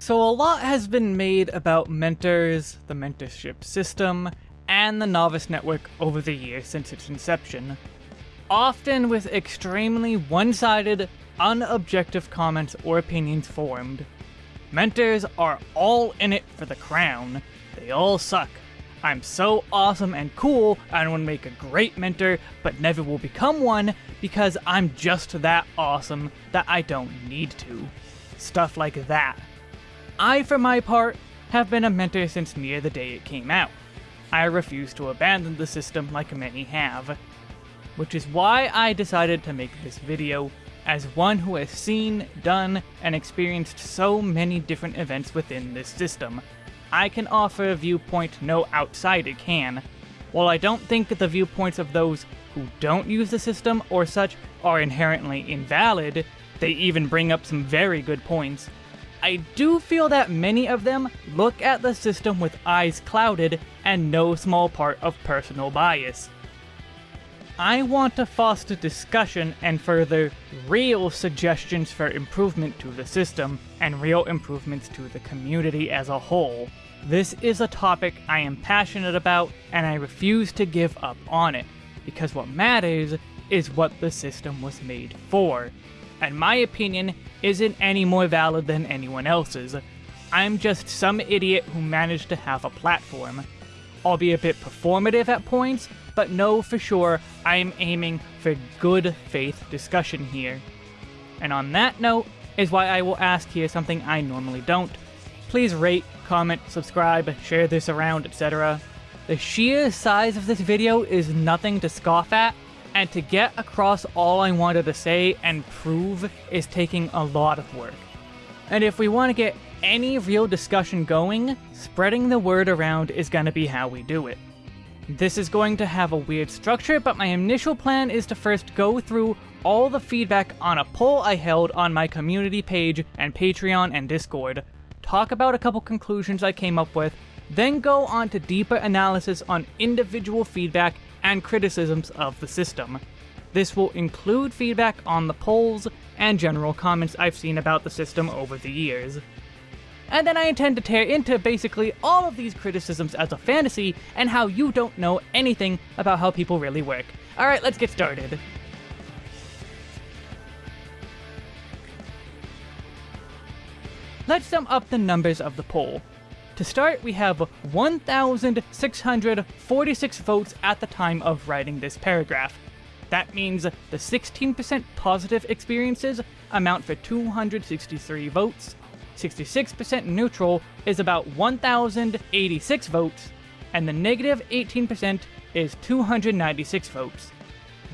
So a lot has been made about mentors, the mentorship system, and the Novice Network over the years since its inception. Often with extremely one-sided, unobjective comments or opinions formed. Mentors are all in it for the crown. They all suck. I'm so awesome and cool, I would make a great mentor, but never will become one because I'm just that awesome that I don't need to. Stuff like that. I, for my part, have been a mentor since near the day it came out. I refuse to abandon the system like many have. Which is why I decided to make this video, as one who has seen, done, and experienced so many different events within this system. I can offer a viewpoint no outsider can. While I don't think that the viewpoints of those who don't use the system or such are inherently invalid, they even bring up some very good points, I do feel that many of them look at the system with eyes clouded and no small part of personal bias. I want to foster discussion and further real suggestions for improvement to the system, and real improvements to the community as a whole. This is a topic I am passionate about, and I refuse to give up on it, because what matters is what the system was made for, and my opinion isn't any more valid than anyone else's. I'm just some idiot who managed to have a platform. I'll be a bit performative at points, but know for sure I am aiming for good faith discussion here. And on that note is why I will ask here something I normally don't. Please rate, comment, subscribe, share this around, etc. The sheer size of this video is nothing to scoff at, and to get across all I wanted to say and prove is taking a lot of work. And if we want to get any real discussion going, spreading the word around is going to be how we do it. This is going to have a weird structure, but my initial plan is to first go through all the feedback on a poll I held on my community page and Patreon and Discord, talk about a couple conclusions I came up with, then go on to deeper analysis on individual feedback and criticisms of the system. This will include feedback on the polls and general comments I've seen about the system over the years. And then I intend to tear into basically all of these criticisms as a fantasy and how you don't know anything about how people really work. Alright, let's get started. Let's sum up the numbers of the poll. To start, we have 1,646 votes at the time of writing this paragraph. That means the 16% positive experiences amount for 263 votes, 66% neutral is about 1,086 votes, and the negative 18% is 296 votes.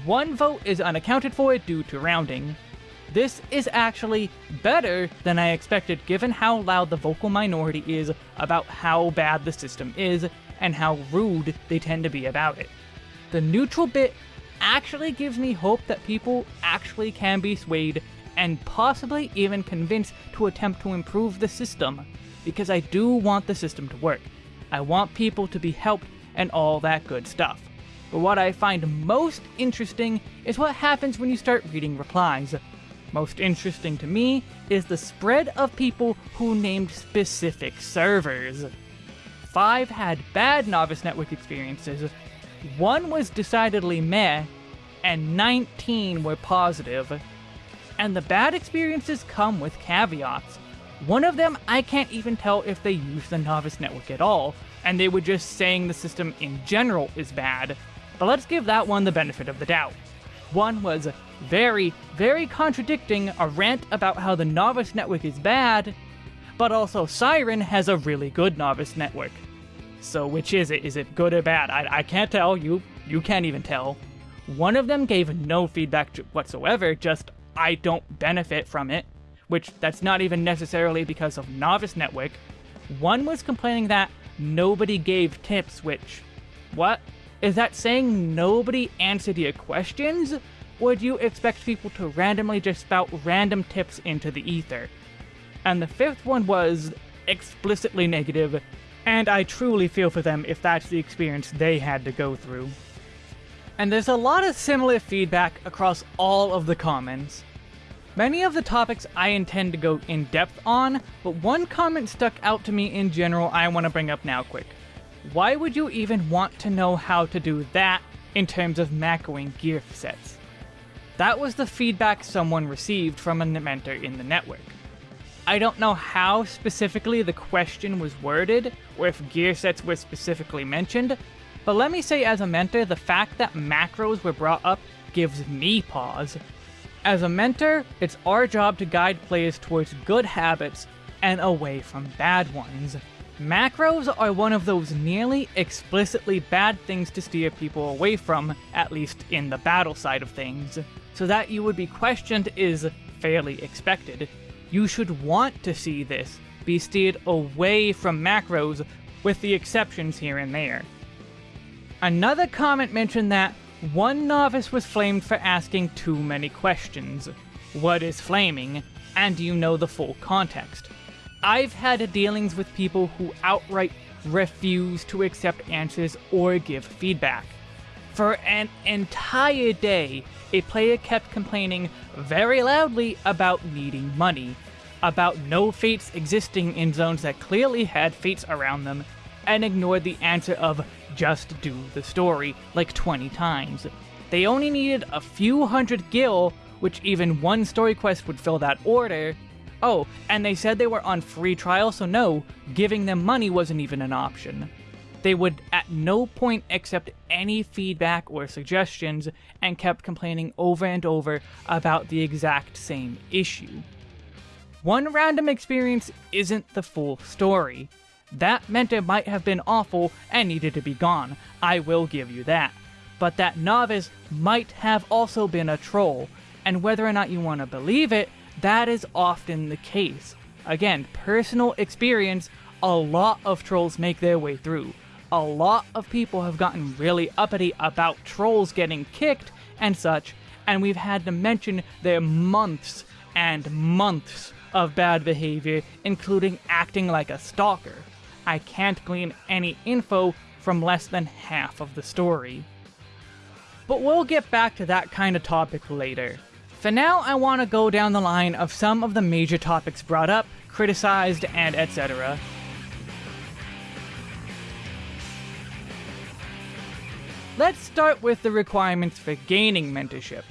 One vote is unaccounted for due to rounding, this is actually better than I expected given how loud the vocal minority is about how bad the system is and how rude they tend to be about it. The neutral bit actually gives me hope that people actually can be swayed and possibly even convinced to attempt to improve the system, because I do want the system to work. I want people to be helped and all that good stuff. But what I find most interesting is what happens when you start reading replies. Most interesting to me is the spread of people who named specific servers. Five had bad Novice Network experiences, one was decidedly meh, and 19 were positive. And the bad experiences come with caveats. One of them, I can't even tell if they use the Novice Network at all, and they were just saying the system in general is bad. But let's give that one the benefit of the doubt. One was very, very contradicting a rant about how the Novice Network is bad, but also Siren has a really good Novice Network. So which is it? Is it good or bad? I, I can't tell. You you can't even tell. One of them gave no feedback whatsoever, just I don't benefit from it, which that's not even necessarily because of Novice Network. One was complaining that nobody gave tips, which, what? Is that saying nobody answered your questions? Would you expect people to randomly just spout random tips into the ether? And the fifth one was explicitly negative, and I truly feel for them if that's the experience they had to go through. And there's a lot of similar feedback across all of the comments. Many of the topics I intend to go in depth on, but one comment stuck out to me in general I want to bring up now quick. Why would you even want to know how to do that in terms of macroing gear sets? That was the feedback someone received from a mentor in the network. I don't know how specifically the question was worded, or if gear sets were specifically mentioned, but let me say as a mentor, the fact that macros were brought up gives me pause. As a mentor, it's our job to guide players towards good habits and away from bad ones. Macros are one of those nearly explicitly bad things to steer people away from, at least in the battle side of things. So that you would be questioned is fairly expected. You should want to see this be steered away from macros, with the exceptions here and there. Another comment mentioned that one novice was flamed for asking too many questions. What is flaming? And do you know the full context? I've had dealings with people who outright refuse to accept answers or give feedback. For an entire day, a player kept complaining very loudly about needing money, about no fates existing in zones that clearly had fates around them, and ignored the answer of just do the story like 20 times. They only needed a few hundred gil, which even one story quest would fill that order. Oh, and they said they were on free trial, so no, giving them money wasn't even an option. They would at no point accept any feedback or suggestions and kept complaining over and over about the exact same issue. One random experience isn't the full story. That meant it might have been awful and needed to be gone, I will give you that. But that novice might have also been a troll, and whether or not you want to believe it, that is often the case. Again, personal experience, a lot of trolls make their way through. A lot of people have gotten really uppity about trolls getting kicked and such, and we've had to mention their months and months of bad behavior, including acting like a stalker. I can't glean any info from less than half of the story. But we'll get back to that kind of topic later. For now, I want to go down the line of some of the major topics brought up, criticized, and etc. Let's start with the requirements for gaining mentorship.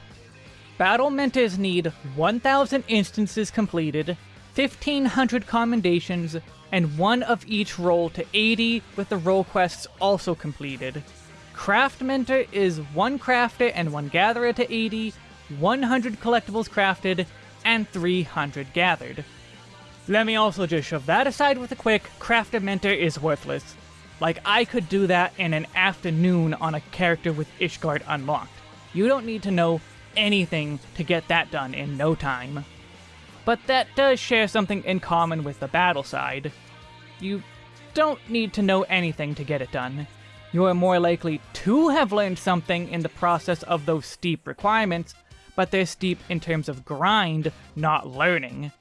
Battle mentors need 1000 instances completed, 1500 commendations, and one of each role to 80 with the role quests also completed. Craft Mentor is one crafter and one gatherer to 80, 100 collectibles crafted, and 300 gathered. Let me also just shove that aside with a quick, Crafter Mentor is worthless. Like, I could do that in an afternoon on a character with Ishgard unlocked. You don't need to know anything to get that done in no time. But that does share something in common with the battle side. You don't need to know anything to get it done. You are more likely to have learned something in the process of those steep requirements, but they're steep in terms of grind, not learning.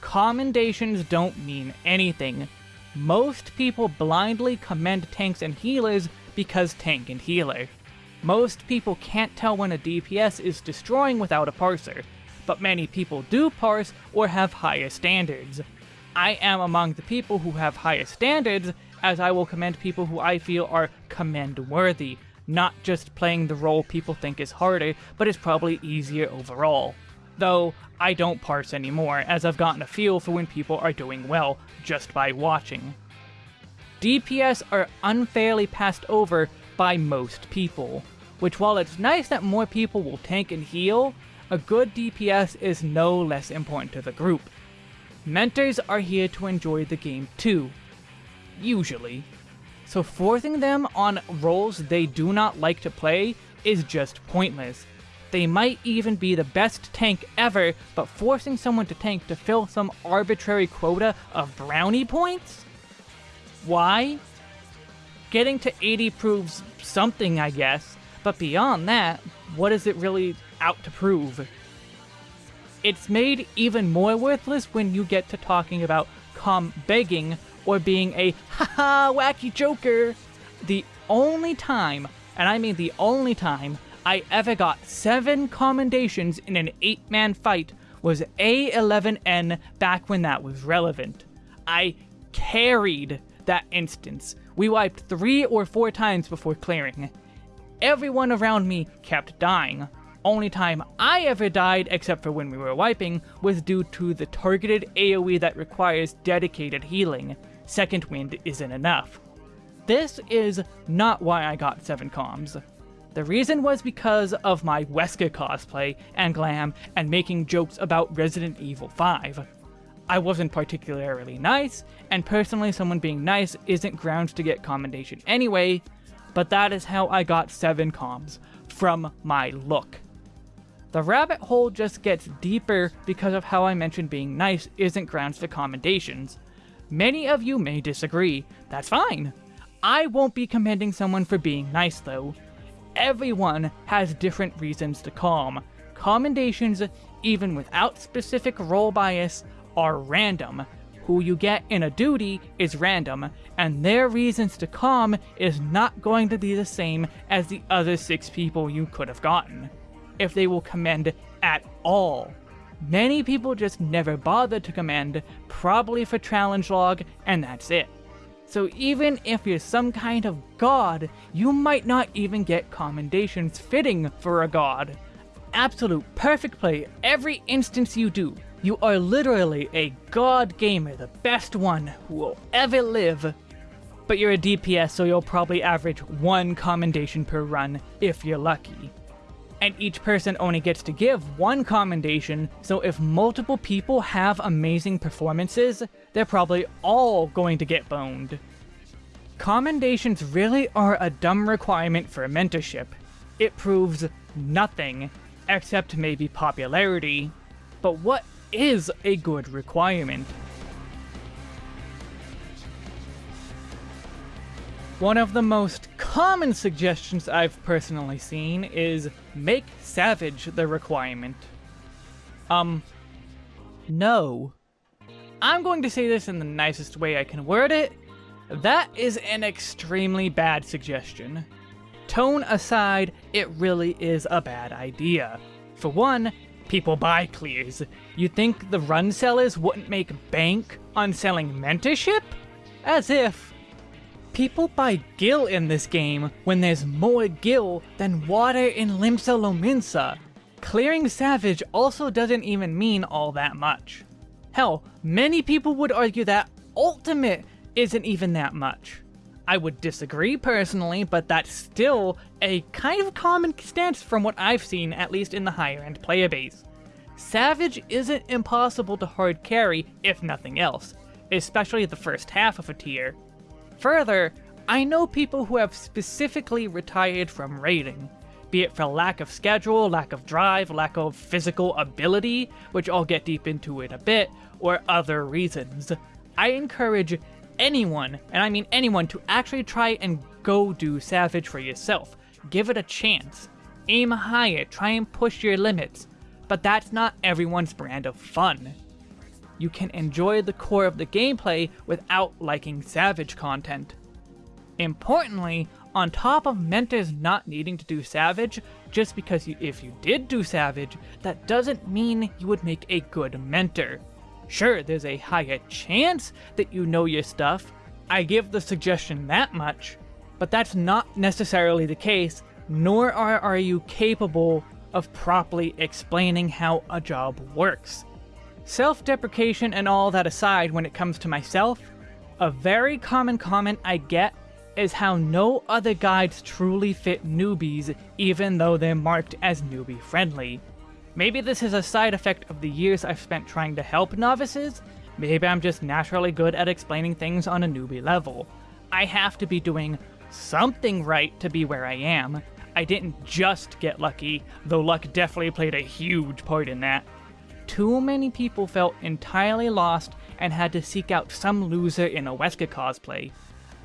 Commendations don't mean anything. Most people blindly commend tanks and healers because tank and healer. Most people can't tell when a DPS is destroying without a parser, but many people do parse or have higher standards. I am among the people who have higher standards, as I will commend people who I feel are commend-worthy, not just playing the role people think is harder, but is probably easier overall. Though, I don't parse anymore, as I've gotten a feel for when people are doing well, just by watching. DPS are unfairly passed over by most people, which while it's nice that more people will tank and heal, a good DPS is no less important to the group. Mentors are here to enjoy the game too, usually. So forcing them on roles they do not like to play is just pointless. They might even be the best tank ever, but forcing someone to tank to fill some arbitrary quota of brownie points? Why? Getting to 80 proves something, I guess, but beyond that, what is it really out to prove? It's made even more worthless when you get to talking about com begging or being a haha wacky joker. The only time, and I mean the only time, I ever got seven commendations in an eight man fight was A11N back when that was relevant. I carried that instance. We wiped three or four times before clearing. Everyone around me kept dying. Only time I ever died, except for when we were wiping, was due to the targeted AoE that requires dedicated healing. Second Wind isn't enough. This is not why I got 7 comms. The reason was because of my Wesker cosplay and glam and making jokes about Resident Evil 5. I wasn't particularly nice, and personally someone being nice isn't grounds to get commendation anyway, but that is how I got 7 comms, from my look. The rabbit hole just gets deeper because of how I mentioned being nice isn't grounds for commendations. Many of you may disagree, that's fine. I won't be commending someone for being nice though. Everyone has different reasons to comm. Commendations, even without specific role bias, are random. Who you get in a duty is random, and their reasons to comm is not going to be the same as the other six people you could have gotten if they will commend at all. Many people just never bother to commend, probably for challenge log, and that's it. So even if you're some kind of god, you might not even get commendations fitting for a god. Absolute perfect play every instance you do. You are literally a god gamer, the best one who will ever live. But you're a DPS, so you'll probably average one commendation per run, if you're lucky and each person only gets to give one commendation, so if multiple people have amazing performances, they're probably all going to get boned. Commendations really are a dumb requirement for mentorship. It proves nothing, except maybe popularity. But what is a good requirement? One of the most common suggestions I've personally seen is make Savage the requirement. Um, no. I'm going to say this in the nicest way I can word it. That is an extremely bad suggestion. Tone aside, it really is a bad idea. For one, people buy clears. You think the run sellers wouldn't make bank on selling mentorship? As if. People buy gil in this game when there's more gil than water in Limsa Lominsa. Clearing Savage also doesn't even mean all that much. Hell, many people would argue that Ultimate isn't even that much. I would disagree personally, but that's still a kind of common stance from what I've seen, at least in the higher end player base. Savage isn't impossible to hard carry, if nothing else, especially the first half of a tier. Further, I know people who have specifically retired from raiding, be it for lack of schedule, lack of drive, lack of physical ability, which I'll get deep into in a bit, or other reasons. I encourage anyone, and I mean anyone, to actually try and go do Savage for yourself. Give it a chance. Aim higher, try and push your limits. But that's not everyone's brand of fun you can enjoy the core of the gameplay without liking Savage content. Importantly, on top of mentors not needing to do Savage, just because you, if you did do Savage, that doesn't mean you would make a good mentor. Sure, there's a higher chance that you know your stuff, I give the suggestion that much, but that's not necessarily the case, nor are, are you capable of properly explaining how a job works. Self-deprecation and all that aside when it comes to myself, a very common comment I get is how no other guides truly fit newbies even though they're marked as newbie friendly. Maybe this is a side effect of the years I've spent trying to help novices, maybe I'm just naturally good at explaining things on a newbie level. I have to be doing something right to be where I am. I didn't just get lucky, though luck definitely played a huge part in that too many people felt entirely lost and had to seek out some loser in a Wesker cosplay.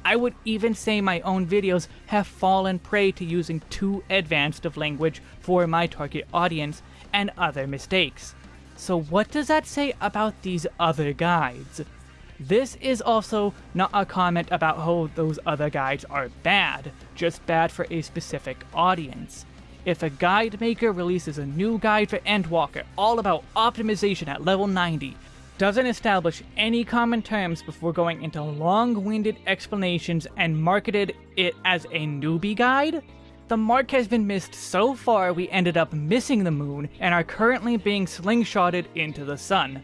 I would even say my own videos have fallen prey to using too advanced of language for my target audience and other mistakes. So what does that say about these other guides? This is also not a comment about how those other guides are bad, just bad for a specific audience. If a guide maker releases a new guide for Endwalker all about optimization at level 90, doesn't establish any common terms before going into long-winded explanations and marketed it as a newbie guide, the mark has been missed so far we ended up missing the moon and are currently being slingshotted into the sun.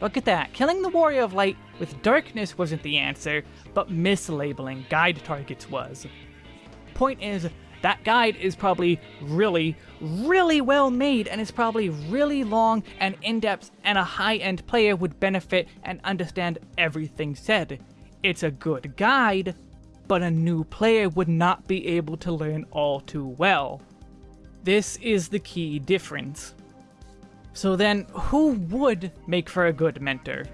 Look at that, killing the Warrior of Light with darkness wasn't the answer, but mislabeling guide targets was. Point is, that guide is probably really, really well made and is probably really long and in-depth and a high-end player would benefit and understand everything said. It's a good guide, but a new player would not be able to learn all too well. This is the key difference. So then, who would make for a good mentor?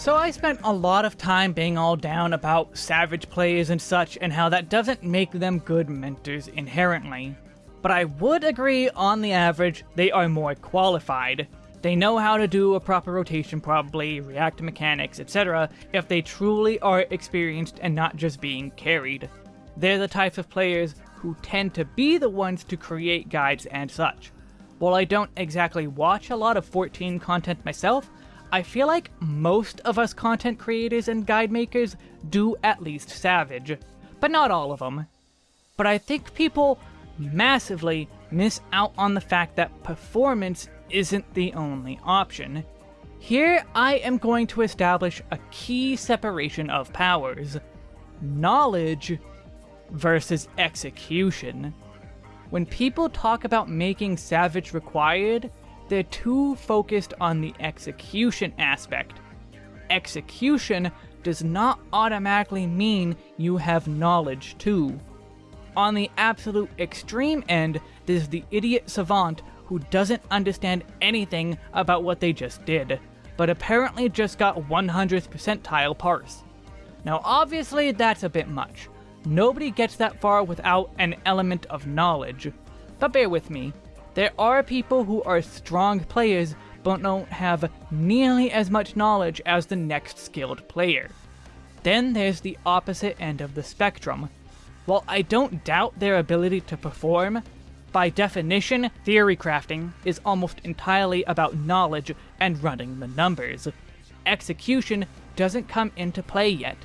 So I spent a lot of time being all down about savage players and such and how that doesn't make them good mentors inherently. But I would agree on the average, they are more qualified. They know how to do a proper rotation probably, react mechanics, etc. if they truly are experienced and not just being carried. They're the types of players who tend to be the ones to create guides and such. While I don't exactly watch a lot of 14 content myself, I feel like most of us content creators and guide makers do at least Savage, but not all of them. But I think people massively miss out on the fact that performance isn't the only option. Here, I am going to establish a key separation of powers. Knowledge versus execution. When people talk about making Savage required, they're too focused on the execution aspect. Execution does not automatically mean you have knowledge too. On the absolute extreme end, there's the idiot savant who doesn't understand anything about what they just did, but apparently just got 100th percentile parse. Now obviously that's a bit much. Nobody gets that far without an element of knowledge. But bear with me, there are people who are strong players but don't have nearly as much knowledge as the next skilled player. Then there's the opposite end of the spectrum. While I don't doubt their ability to perform, by definition, theory crafting is almost entirely about knowledge and running the numbers. Execution doesn't come into play yet,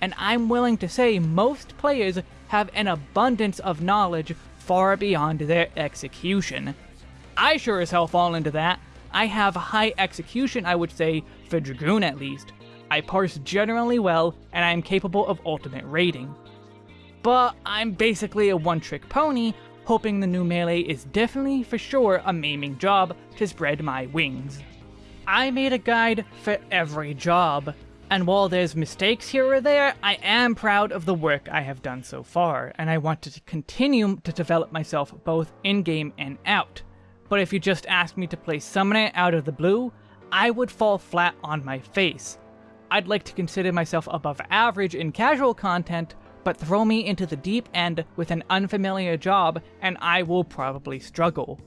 and I'm willing to say most players have an abundance of knowledge far beyond their execution. I sure as hell fall into that. I have high execution, I would say, for Dragoon at least. I parse generally well, and I am capable of ultimate raiding. But I'm basically a one-trick pony hoping the new melee is definitely for sure a maiming job to spread my wings. I made a guide for every job, and while there's mistakes here or there, I am proud of the work I have done so far, and I want to continue to develop myself both in-game and out. But if you just ask me to play Summoner out of the blue, I would fall flat on my face. I'd like to consider myself above average in casual content, but throw me into the deep end with an unfamiliar job and I will probably struggle.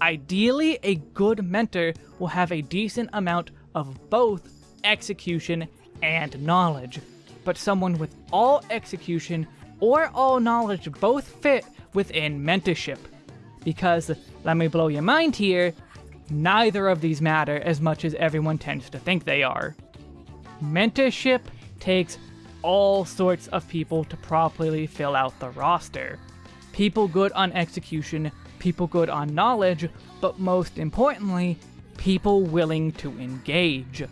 Ideally, a good mentor will have a decent amount of both execution and knowledge, but someone with all execution or all knowledge both fit within mentorship. Because, let me blow your mind here, neither of these matter as much as everyone tends to think they are. Mentorship takes all sorts of people to properly fill out the roster. People good on execution, people good on knowledge, but most importantly, people willing to engage.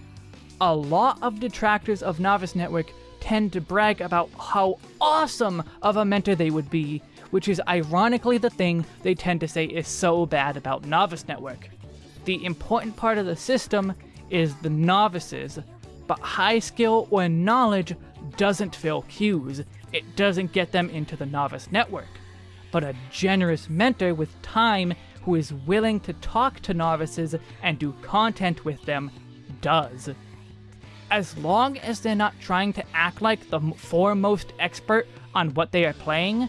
A lot of detractors of Novice Network tend to brag about how awesome of a mentor they would be, which is ironically the thing they tend to say is so bad about Novice Network. The important part of the system is the novices, but high skill or knowledge doesn't fill queues, it doesn't get them into the novice network. But a generous mentor with time who is willing to talk to novices and do content with them does. As long as they're not trying to act like the foremost expert on what they are playing,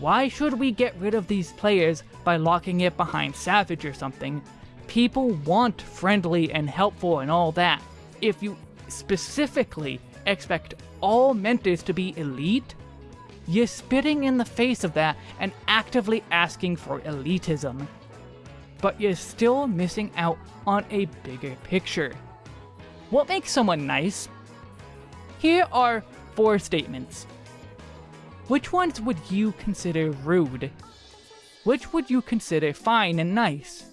why should we get rid of these players by locking it behind Savage or something? People want friendly and helpful and all that. If you specifically expect all mentors to be elite, you're spitting in the face of that and actively asking for elitism. But you're still missing out on a bigger picture. What makes someone nice? Here are four statements. Which ones would you consider rude? Which would you consider fine and nice?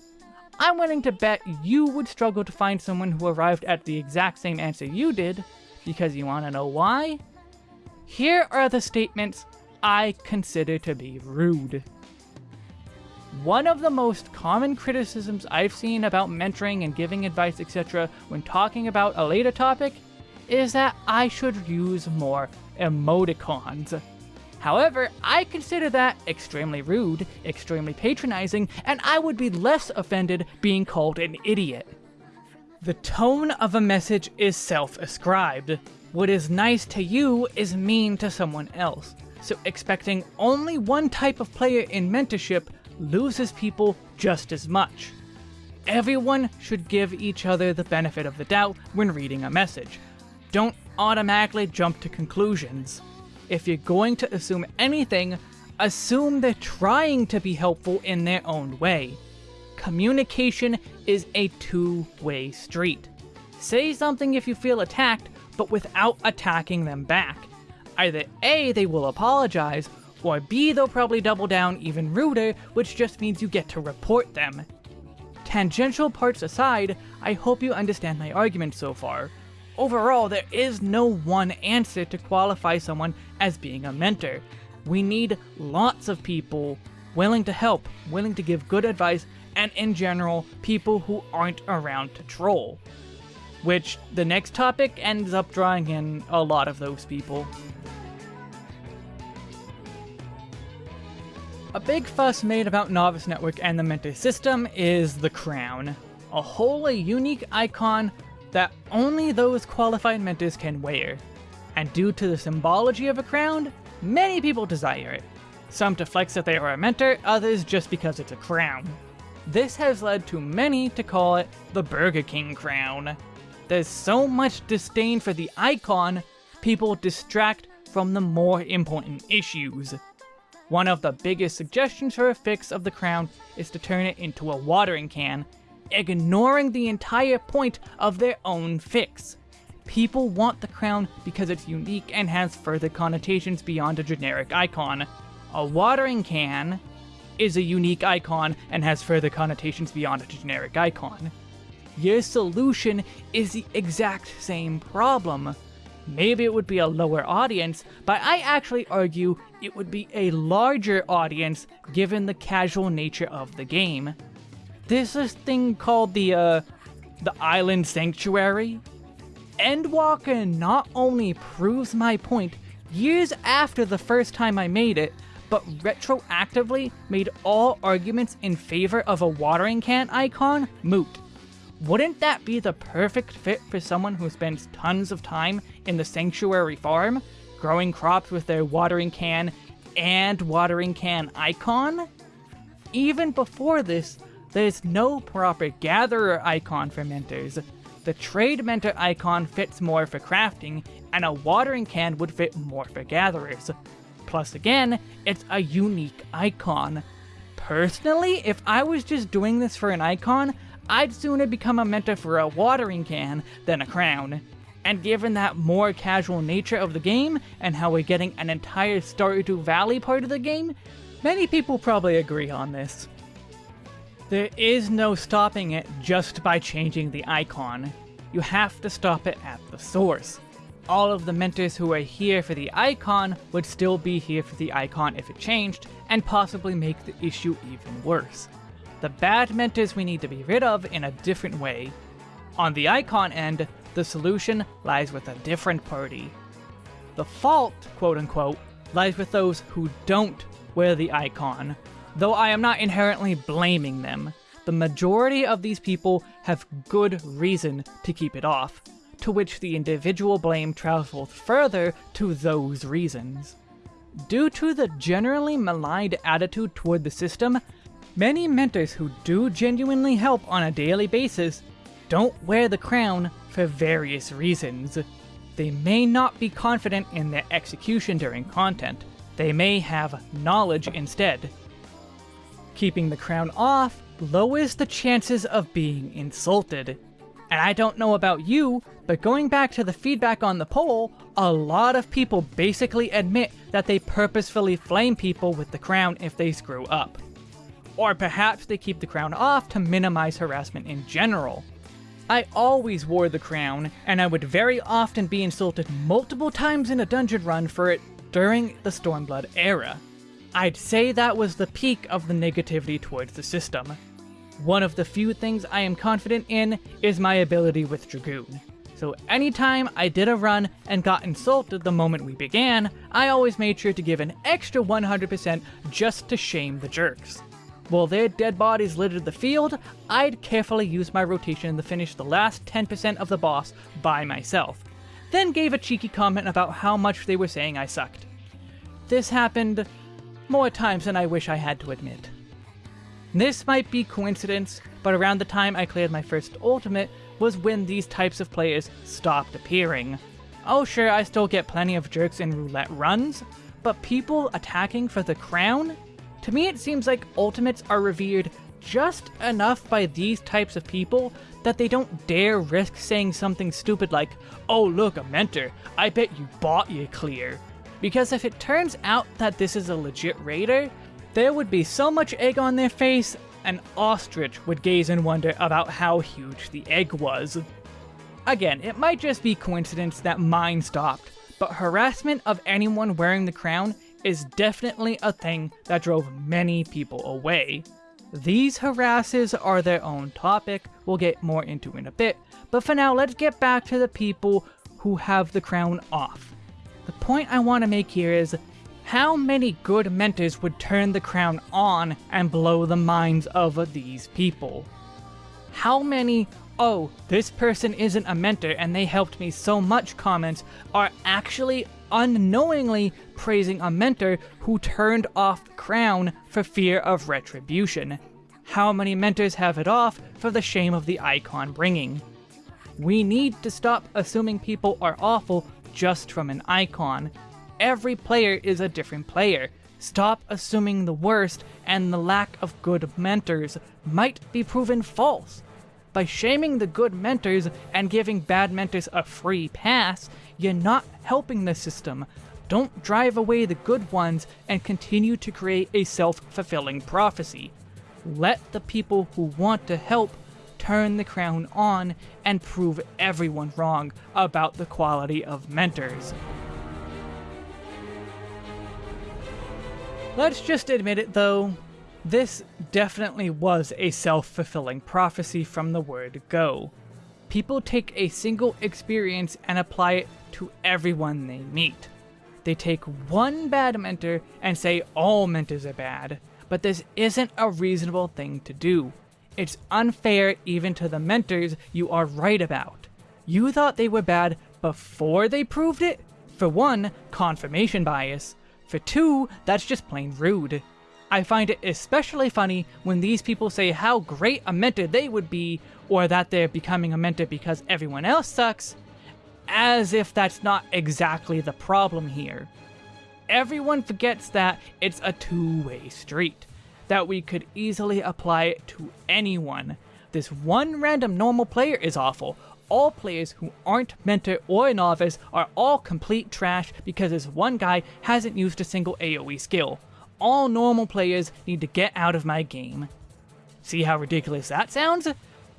I'm willing to bet you would struggle to find someone who arrived at the exact same answer you did, because you want to know why? Here are the statements I consider to be rude. One of the most common criticisms I've seen about mentoring and giving advice, etc., when talking about a later topic, is that I should use more emoticons. However, I consider that extremely rude, extremely patronizing, and I would be less offended being called an idiot. The tone of a message is self-ascribed. What is nice to you is mean to someone else, so expecting only one type of player in mentorship loses people just as much. Everyone should give each other the benefit of the doubt when reading a message. Don't automatically jump to conclusions. If you're going to assume anything, assume they're trying to be helpful in their own way. Communication is a two-way street. Say something if you feel attacked, but without attacking them back. Either A, they will apologize, or B, they'll probably double down even ruder, which just means you get to report them. Tangential parts aside, I hope you understand my argument so far. Overall, there is no one answer to qualify someone as being a mentor. We need lots of people willing to help, willing to give good advice, and in general, people who aren't around to troll. Which, the next topic ends up drawing in a lot of those people. A big fuss made about Novice Network and the Mentor system is the Crown. A wholly unique icon that only those qualified mentors can wear. And due to the symbology of a crown, many people desire it. Some to flex that they are a mentor, others just because it's a crown. This has led to many to call it the Burger King crown. There's so much disdain for the icon, people distract from the more important issues. One of the biggest suggestions for a fix of the crown is to turn it into a watering can ignoring the entire point of their own fix. People want the crown because it's unique and has further connotations beyond a generic icon. A watering can is a unique icon and has further connotations beyond a generic icon. Your solution is the exact same problem. Maybe it would be a lower audience, but I actually argue it would be a larger audience given the casual nature of the game. There's this thing called the, uh, the Island Sanctuary. Endwalker not only proves my point years after the first time I made it, but retroactively made all arguments in favor of a watering can icon moot. Wouldn't that be the perfect fit for someone who spends tons of time in the Sanctuary farm, growing crops with their watering can and watering can icon? Even before this, there's no proper gatherer icon for mentors. The trade mentor icon fits more for crafting, and a watering can would fit more for gatherers. Plus again, it's a unique icon. Personally, if I was just doing this for an icon, I'd sooner become a mentor for a watering can than a crown. And given that more casual nature of the game, and how we're getting an entire Stardew Valley part of the game, many people probably agree on this. There is no stopping it just by changing the icon. You have to stop it at the source. All of the mentors who are here for the icon would still be here for the icon if it changed, and possibly make the issue even worse. The bad mentors we need to be rid of in a different way. On the icon end, the solution lies with a different party. The fault, quote unquote, lies with those who don't wear the icon, Though I am not inherently blaming them, the majority of these people have good reason to keep it off, to which the individual blame travels further to those reasons. Due to the generally maligned attitude toward the system, many mentors who do genuinely help on a daily basis don't wear the crown for various reasons. They may not be confident in their execution during content, They may have knowledge instead. Keeping the crown off lowers the chances of being insulted. And I don't know about you, but going back to the feedback on the poll, a lot of people basically admit that they purposefully flame people with the crown if they screw up. Or perhaps they keep the crown off to minimize harassment in general. I always wore the crown, and I would very often be insulted multiple times in a dungeon run for it during the Stormblood era. I'd say that was the peak of the negativity towards the system. One of the few things I am confident in is my ability with Dragoon. So anytime I did a run and got insulted the moment we began, I always made sure to give an extra 100% just to shame the jerks. While their dead bodies littered the field, I'd carefully use my rotation to finish the last 10% of the boss by myself, then gave a cheeky comment about how much they were saying I sucked. This happened more times than I wish I had to admit. This might be coincidence, but around the time I cleared my first ultimate was when these types of players stopped appearing. Oh sure, I still get plenty of jerks in roulette runs, but people attacking for the crown? To me, it seems like ultimates are revered just enough by these types of people that they don't dare risk saying something stupid like, oh look, a mentor, I bet you bought you clear. Because if it turns out that this is a legit raider, there would be so much egg on their face, an ostrich would gaze in wonder about how huge the egg was. Again, it might just be coincidence that mine stopped, but harassment of anyone wearing the crown is definitely a thing that drove many people away. These harasses are their own topic, we'll get more into in a bit, but for now let's get back to the people who have the crown off. The point I want to make here is, how many good mentors would turn the crown on and blow the minds of these people? How many, oh, this person isn't a mentor and they helped me so much comments are actually unknowingly praising a mentor who turned off the crown for fear of retribution. How many mentors have it off for the shame of the icon bringing? We need to stop assuming people are awful just from an icon. Every player is a different player. Stop assuming the worst and the lack of good mentors might be proven false. By shaming the good mentors and giving bad mentors a free pass, you're not helping the system. Don't drive away the good ones and continue to create a self-fulfilling prophecy. Let the people who want to help turn the crown on and prove everyone wrong about the quality of mentors. Let's just admit it though, this definitely was a self-fulfilling prophecy from the word go. People take a single experience and apply it to everyone they meet. They take one bad mentor and say all mentors are bad, but this isn't a reasonable thing to do. It's unfair even to the mentors you are right about. You thought they were bad before they proved it? For one, confirmation bias. For two, that's just plain rude. I find it especially funny when these people say how great a mentor they would be, or that they're becoming a mentor because everyone else sucks, as if that's not exactly the problem here. Everyone forgets that it's a two-way street, that we could easily apply it to anyone. This one random normal player is awful, all players who aren't mentor or novice are all complete trash because this one guy hasn't used a single AoE skill all normal players need to get out of my game. See how ridiculous that sounds?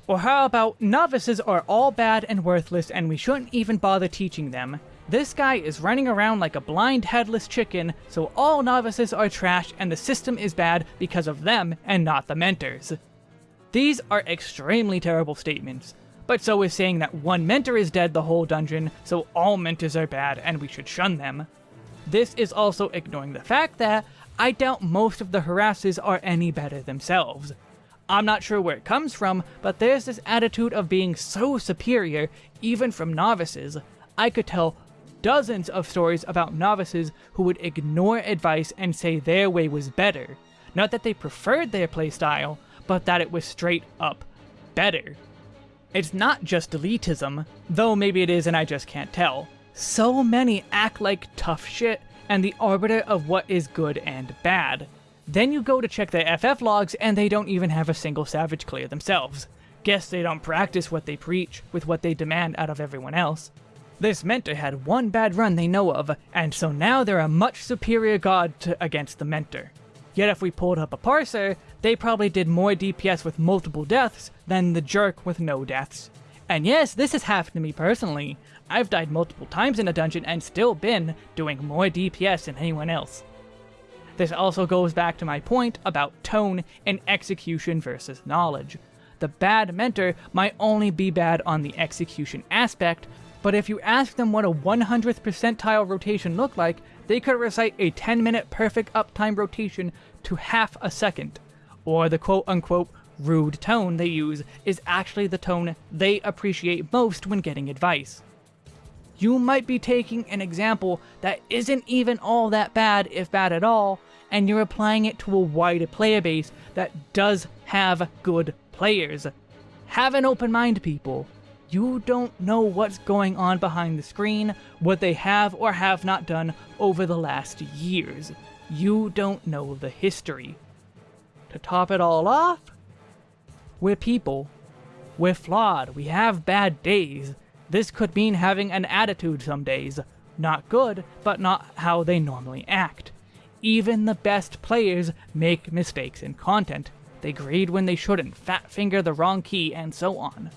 Or how about novices are all bad and worthless and we shouldn't even bother teaching them. This guy is running around like a blind headless chicken, so all novices are trash and the system is bad because of them and not the mentors. These are extremely terrible statements, but so is saying that one mentor is dead the whole dungeon, so all mentors are bad and we should shun them. This is also ignoring the fact that I doubt most of the harasses are any better themselves. I'm not sure where it comes from, but there's this attitude of being so superior, even from novices. I could tell dozens of stories about novices who would ignore advice and say their way was better. Not that they preferred their playstyle, but that it was straight up better. It's not just elitism, though maybe it is and I just can't tell. So many act like tough shit and the arbiter of what is good and bad. Then you go to check their FF logs and they don't even have a single Savage clear themselves. Guess they don't practice what they preach with what they demand out of everyone else. This mentor had one bad run they know of, and so now they're a much superior god to, against the mentor. Yet if we pulled up a parser, they probably did more DPS with multiple deaths than the jerk with no deaths. And yes, this has happened to me personally. I've died multiple times in a dungeon and still been doing more DPS than anyone else. This also goes back to my point about tone and execution versus knowledge. The bad mentor might only be bad on the execution aspect, but if you ask them what a 100th percentile rotation looked like, they could recite a 10 minute perfect uptime rotation to half a second. Or the quote unquote rude tone they use is actually the tone they appreciate most when getting advice. You might be taking an example that isn't even all that bad, if bad at all, and you're applying it to a wider player base that does have good players. Have an open mind, people. You don't know what's going on behind the screen, what they have or have not done over the last years. You don't know the history. To top it all off, we're people. We're flawed. We have bad days. This could mean having an attitude some days. Not good, but not how they normally act. Even the best players make mistakes in content. They grade when they shouldn't, fat finger the wrong key, and so on.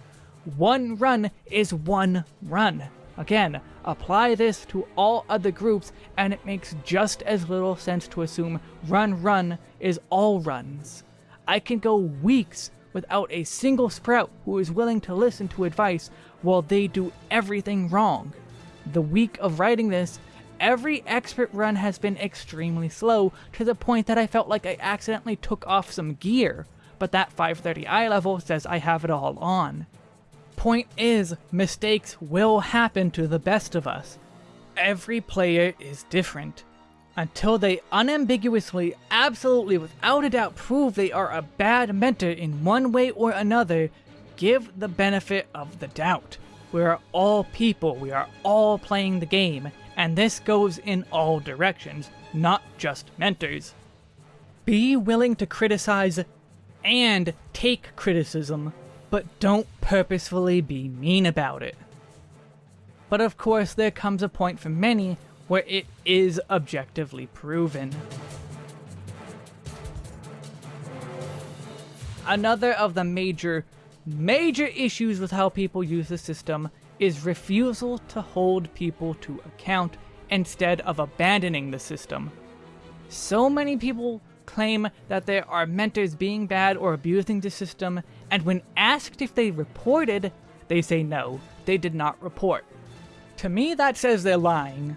One run is one run. Again, apply this to all other groups, and it makes just as little sense to assume run run is all runs. I can go weeks without a single sprout who is willing to listen to advice while they do everything wrong. The week of writing this, every expert run has been extremely slow to the point that I felt like I accidentally took off some gear, but that 530i level says I have it all on. Point is, mistakes will happen to the best of us. Every player is different until they unambiguously, absolutely, without a doubt prove they are a bad mentor in one way or another, give the benefit of the doubt. We are all people, we are all playing the game, and this goes in all directions, not just mentors. Be willing to criticize and take criticism, but don't purposefully be mean about it. But of course, there comes a point for many where it is objectively proven. Another of the major, major issues with how people use the system is refusal to hold people to account instead of abandoning the system. So many people claim that there are mentors being bad or abusing the system, and when asked if they reported, they say no, they did not report. To me, that says they're lying.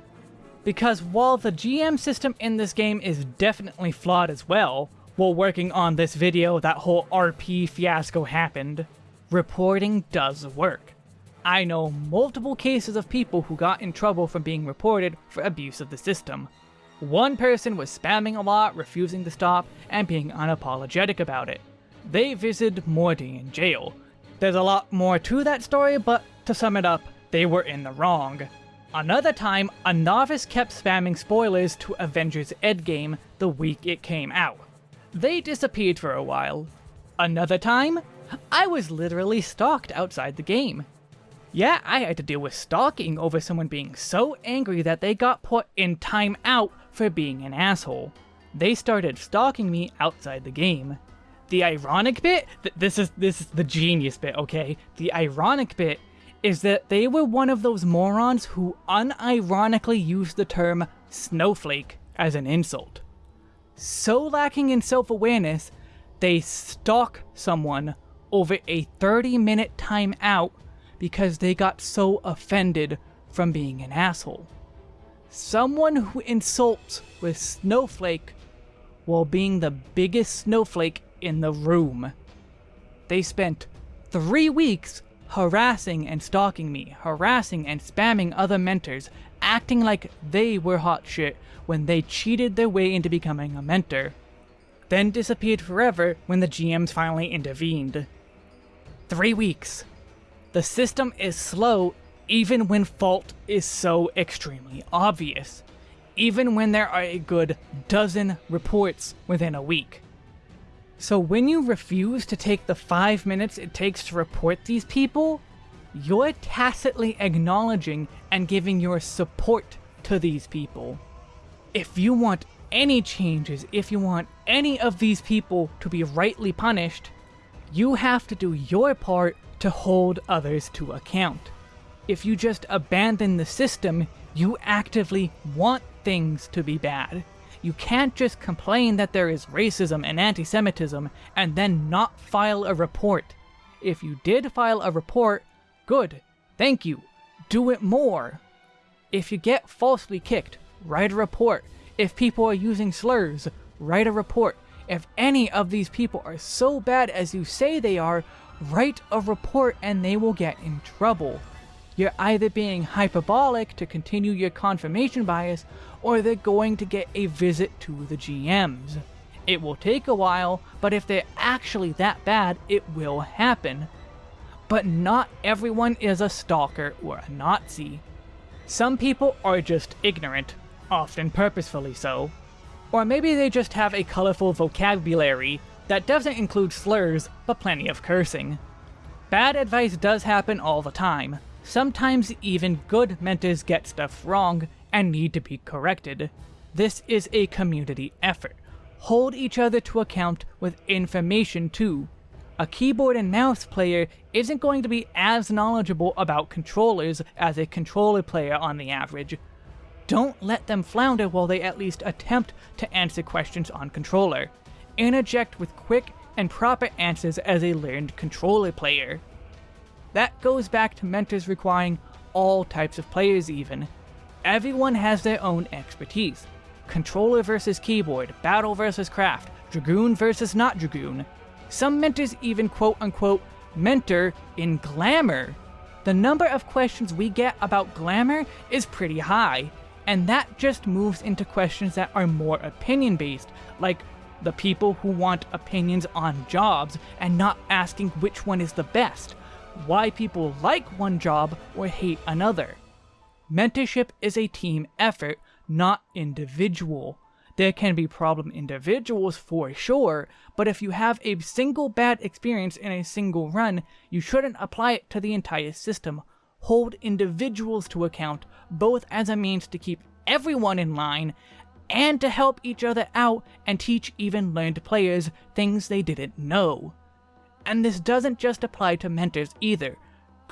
Because while the GM system in this game is definitely flawed as well, while working on this video that whole RP fiasco happened, reporting does work. I know multiple cases of people who got in trouble from being reported for abuse of the system. One person was spamming a lot, refusing to stop, and being unapologetic about it. They visited Morty in jail. There's a lot more to that story, but to sum it up, they were in the wrong. Another time, a novice kept spamming spoilers to Avengers Endgame the week it came out. They disappeared for a while. Another time, I was literally stalked outside the game. Yeah, I had to deal with stalking over someone being so angry that they got put in timeout for being an asshole. They started stalking me outside the game. The ironic bit, th this is this is the genius bit, okay? The ironic bit is that they were one of those morons who unironically used the term snowflake as an insult. So lacking in self-awareness, they stalk someone over a 30 minute timeout because they got so offended from being an asshole. Someone who insults with snowflake while being the biggest snowflake in the room. They spent three weeks harassing and stalking me, harassing and spamming other mentors, acting like they were hot shit when they cheated their way into becoming a mentor. Then disappeared forever when the GMs finally intervened. Three weeks. The system is slow even when fault is so extremely obvious. even when there are a good dozen reports within a week. So when you refuse to take the 5 minutes it takes to report these people, you're tacitly acknowledging and giving your support to these people. If you want any changes, if you want any of these people to be rightly punished, you have to do your part to hold others to account. If you just abandon the system, you actively want things to be bad. You can't just complain that there is racism and anti-Semitism and then not file a report. If you did file a report, good, thank you, do it more. If you get falsely kicked, write a report. If people are using slurs, write a report. If any of these people are so bad as you say they are, write a report and they will get in trouble. You're either being hyperbolic to continue your confirmation bias, or they're going to get a visit to the GMs. It will take a while, but if they're actually that bad, it will happen. But not everyone is a stalker or a Nazi. Some people are just ignorant, often purposefully so. Or maybe they just have a colorful vocabulary that doesn't include slurs, but plenty of cursing. Bad advice does happen all the time. Sometimes even good mentors get stuff wrong and need to be corrected. This is a community effort. Hold each other to account with information too. A keyboard and mouse player isn't going to be as knowledgeable about controllers as a controller player on the average. Don't let them flounder while they at least attempt to answer questions on controller. Interject with quick and proper answers as a learned controller player. That goes back to mentors requiring all types of players even. Everyone has their own expertise. Controller versus keyboard, battle versus craft, dragoon versus not dragoon. Some mentors even quote-unquote mentor in glamour. The number of questions we get about glamour is pretty high, and that just moves into questions that are more opinion-based, like the people who want opinions on jobs and not asking which one is the best, why people like one job or hate another. Mentorship is a team effort, not individual. There can be problem individuals for sure, but if you have a single bad experience in a single run, you shouldn't apply it to the entire system. Hold individuals to account, both as a means to keep everyone in line, and to help each other out and teach even learned players things they didn't know. And this doesn't just apply to mentors either.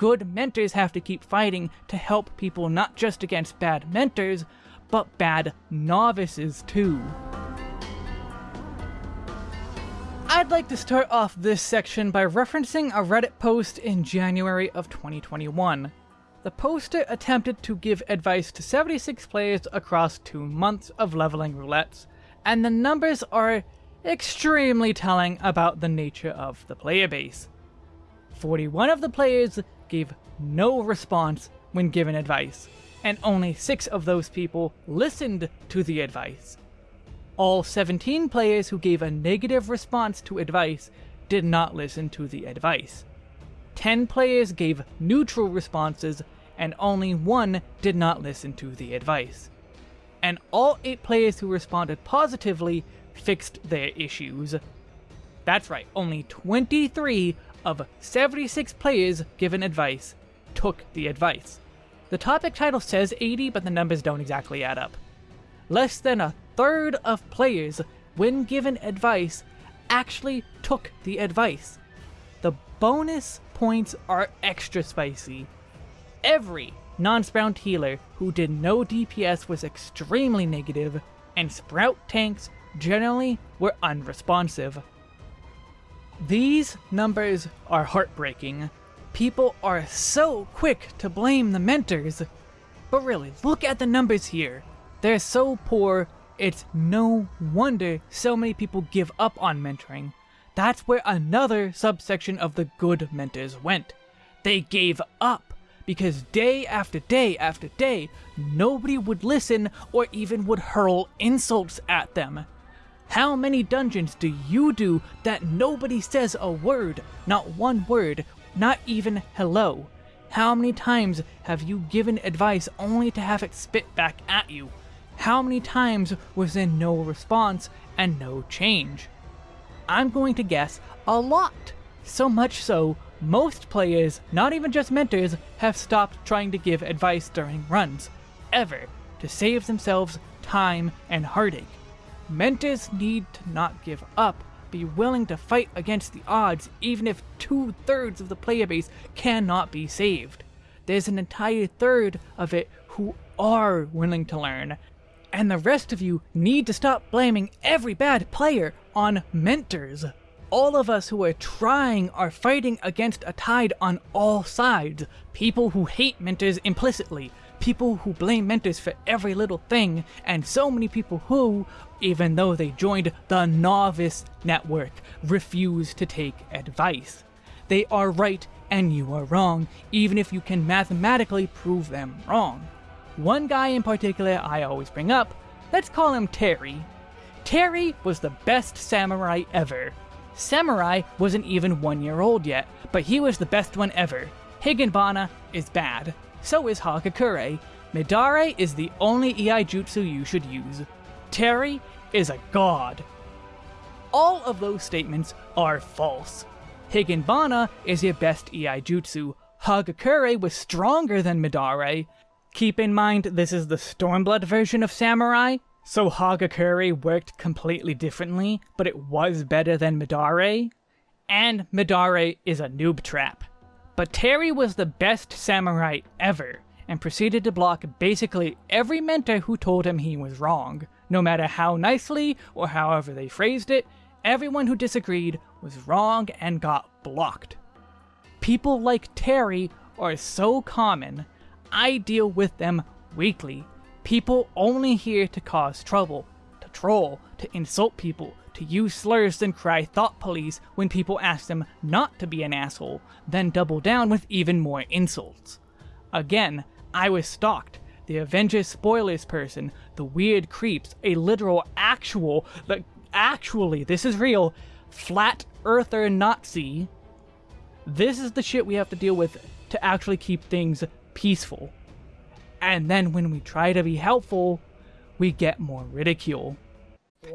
Good mentors have to keep fighting to help people not just against bad mentors, but bad novices too. I'd like to start off this section by referencing a Reddit post in January of 2021. The poster attempted to give advice to 76 players across two months of leveling roulettes, and the numbers are extremely telling about the nature of the player base. 41 of the players gave no response when given advice, and only 6 of those people listened to the advice. All 17 players who gave a negative response to advice did not listen to the advice. 10 players gave neutral responses, and only 1 did not listen to the advice. And all 8 players who responded positively fixed their issues. That's right, only 23 of 76 players given advice took the advice. The topic title says 80, but the numbers don't exactly add up. Less than a third of players, when given advice, actually took the advice. The bonus points are extra spicy. Every non-Sprout healer who did no DPS was extremely negative, and Sprout tanks generally were unresponsive. These numbers are heartbreaking. People are so quick to blame the mentors. But really, look at the numbers here. They're so poor, it's no wonder so many people give up on mentoring. That's where another subsection of the good mentors went. They gave up because day after day after day, nobody would listen or even would hurl insults at them. How many dungeons do you do that nobody says a word, not one word, not even hello? How many times have you given advice only to have it spit back at you? How many times was there no response and no change? I'm going to guess a lot. So much so, most players, not even just mentors, have stopped trying to give advice during runs, ever, to save themselves time and heartache. Mentors need to not give up, be willing to fight against the odds even if two thirds of the player base cannot be saved. There's an entire third of it who are willing to learn, and the rest of you need to stop blaming every bad player on mentors. All of us who are trying are fighting against a tide on all sides. People who hate mentors implicitly, people who blame mentors for every little thing, and so many people who, even though they joined the Novice Network, refuse to take advice. They are right and you are wrong, even if you can mathematically prove them wrong. One guy in particular I always bring up, let's call him Terry. Terry was the best samurai ever. Samurai wasn't even one year old yet, but he was the best one ever. Higanbana is bad. So is Hagakure. Midare is the only Iaijutsu you should use. Terry is a god. All of those statements are false. Higanbana is your best Iaijutsu. Hagakure was stronger than Midare. Keep in mind this is the Stormblood version of Samurai, so Hagakure worked completely differently, but it was better than Midare. And Midare is a noob trap. But Terry was the best samurai ever, and proceeded to block basically every mentor who told him he was wrong. No matter how nicely, or however they phrased it, everyone who disagreed was wrong and got blocked. People like Terry are so common, I deal with them weekly. People only here to cause trouble, to troll, to insult people, to use slurs and cry thought police when people ask them not to be an asshole, then double down with even more insults. Again, I was stalked. The Avengers spoilers person, the weird creeps, a literal actual, the actually, this is real, flat earther Nazi. This is the shit we have to deal with to actually keep things peaceful. And then when we try to be helpful, we get more ridicule.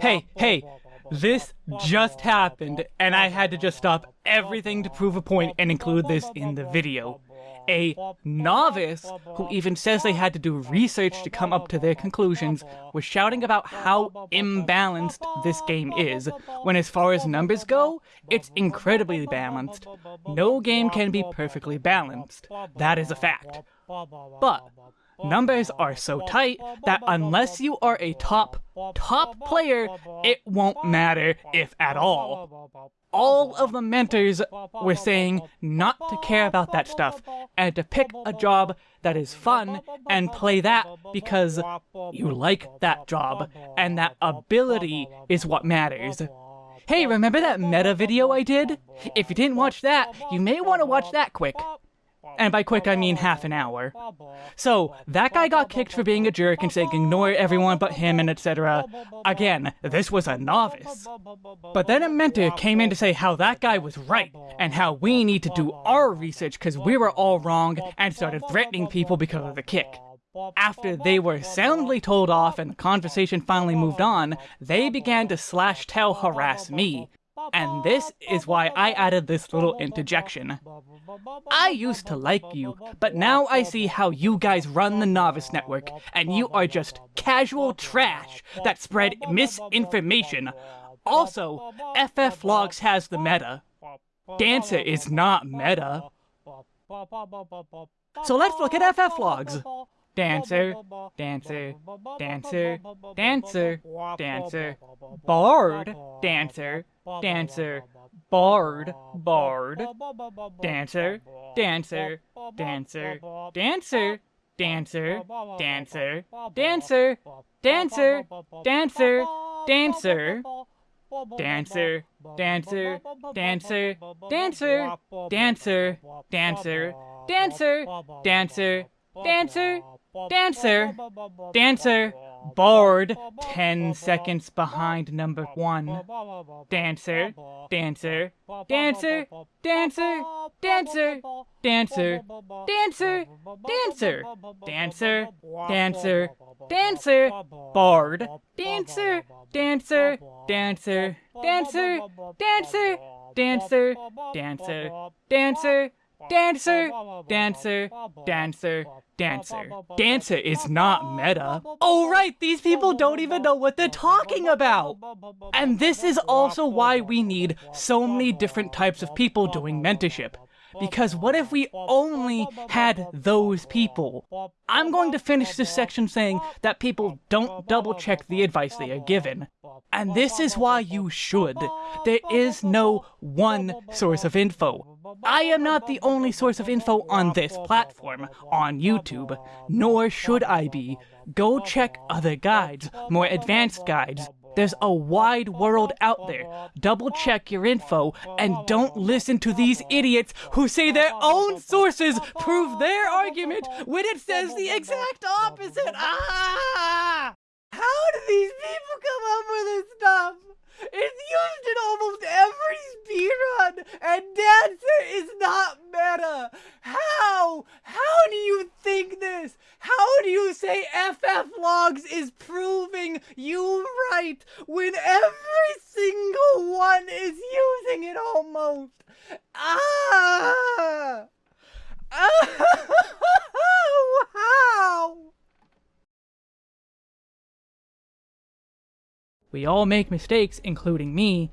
Hey, hey, this just happened, and I had to just stop everything to prove a point and include this in the video. A novice, who even says they had to do research to come up to their conclusions, was shouting about how imbalanced this game is, when as far as numbers go, it's incredibly balanced. No game can be perfectly balanced. That is a fact. But, numbers are so tight that unless you are a top, top player, it won't matter if at all. All of the mentors were saying not to care about that stuff and to pick a job that is fun and play that because you like that job and that ability is what matters. Hey, remember that meta video I did? If you didn't watch that, you may want to watch that quick. And by quick, I mean half an hour. So, that guy got kicked for being a jerk and saying ignore everyone but him and etc. Again, this was a novice. But then a mentor came in to say how that guy was right, and how we need to do our research because we were all wrong, and started threatening people because of the kick. After they were soundly told off and the conversation finally moved on, they began to slash tell harass me, and this is why I added this little interjection. I used to like you, but now I see how you guys run the Novice Network, and you are just casual trash that spread misinformation. Also, FF Logs has the meta. Dancer is not meta. So let's look at FF Logs. Dancer, dancer, dancer, dancer, dancer, bard, dancer, dancer, bard, bard, dancer, dancer, dancer, dancer, dancer, dancer, dancer, dancer, dancer, dancer, dancer, dancer, dancer, dancer, dancer, dancer, dancer, dancer, dancer, dancer, dancer, Bard, 10 seconds behind number 1. Dancer, Dancer, Dancer, Dancer, Dancer, Dancer, Dancer, Dancer, Dancer, Dancer, Dancer, Bard, Dancer, Dancer, Dancer, Dancer, Dancer, Dancer, Dancer, Dancer, Dancer, dancer, dancer, dancer. Dancer is not meta. Oh right, these people don't even know what they're talking about! And this is also why we need so many different types of people doing mentorship. Because what if we only had those people? I'm going to finish this section saying that people don't double check the advice they are given. And this is why you should. There is no one source of info. I am not the only source of info on this platform, on YouTube, nor should I be. Go check other guides, more advanced guides, there's a wide world out there. Double check your info and don't listen to these idiots who say their own sources prove their argument when it says the exact opposite. Ah! How do these people come up with this stuff? It's used in almost every speedrun, and Dancer is not meta. How? How do you think this? How do you say FF Logs is proving you right when every single one is using it almost? Ah! Ah! How? We all make mistakes, including me,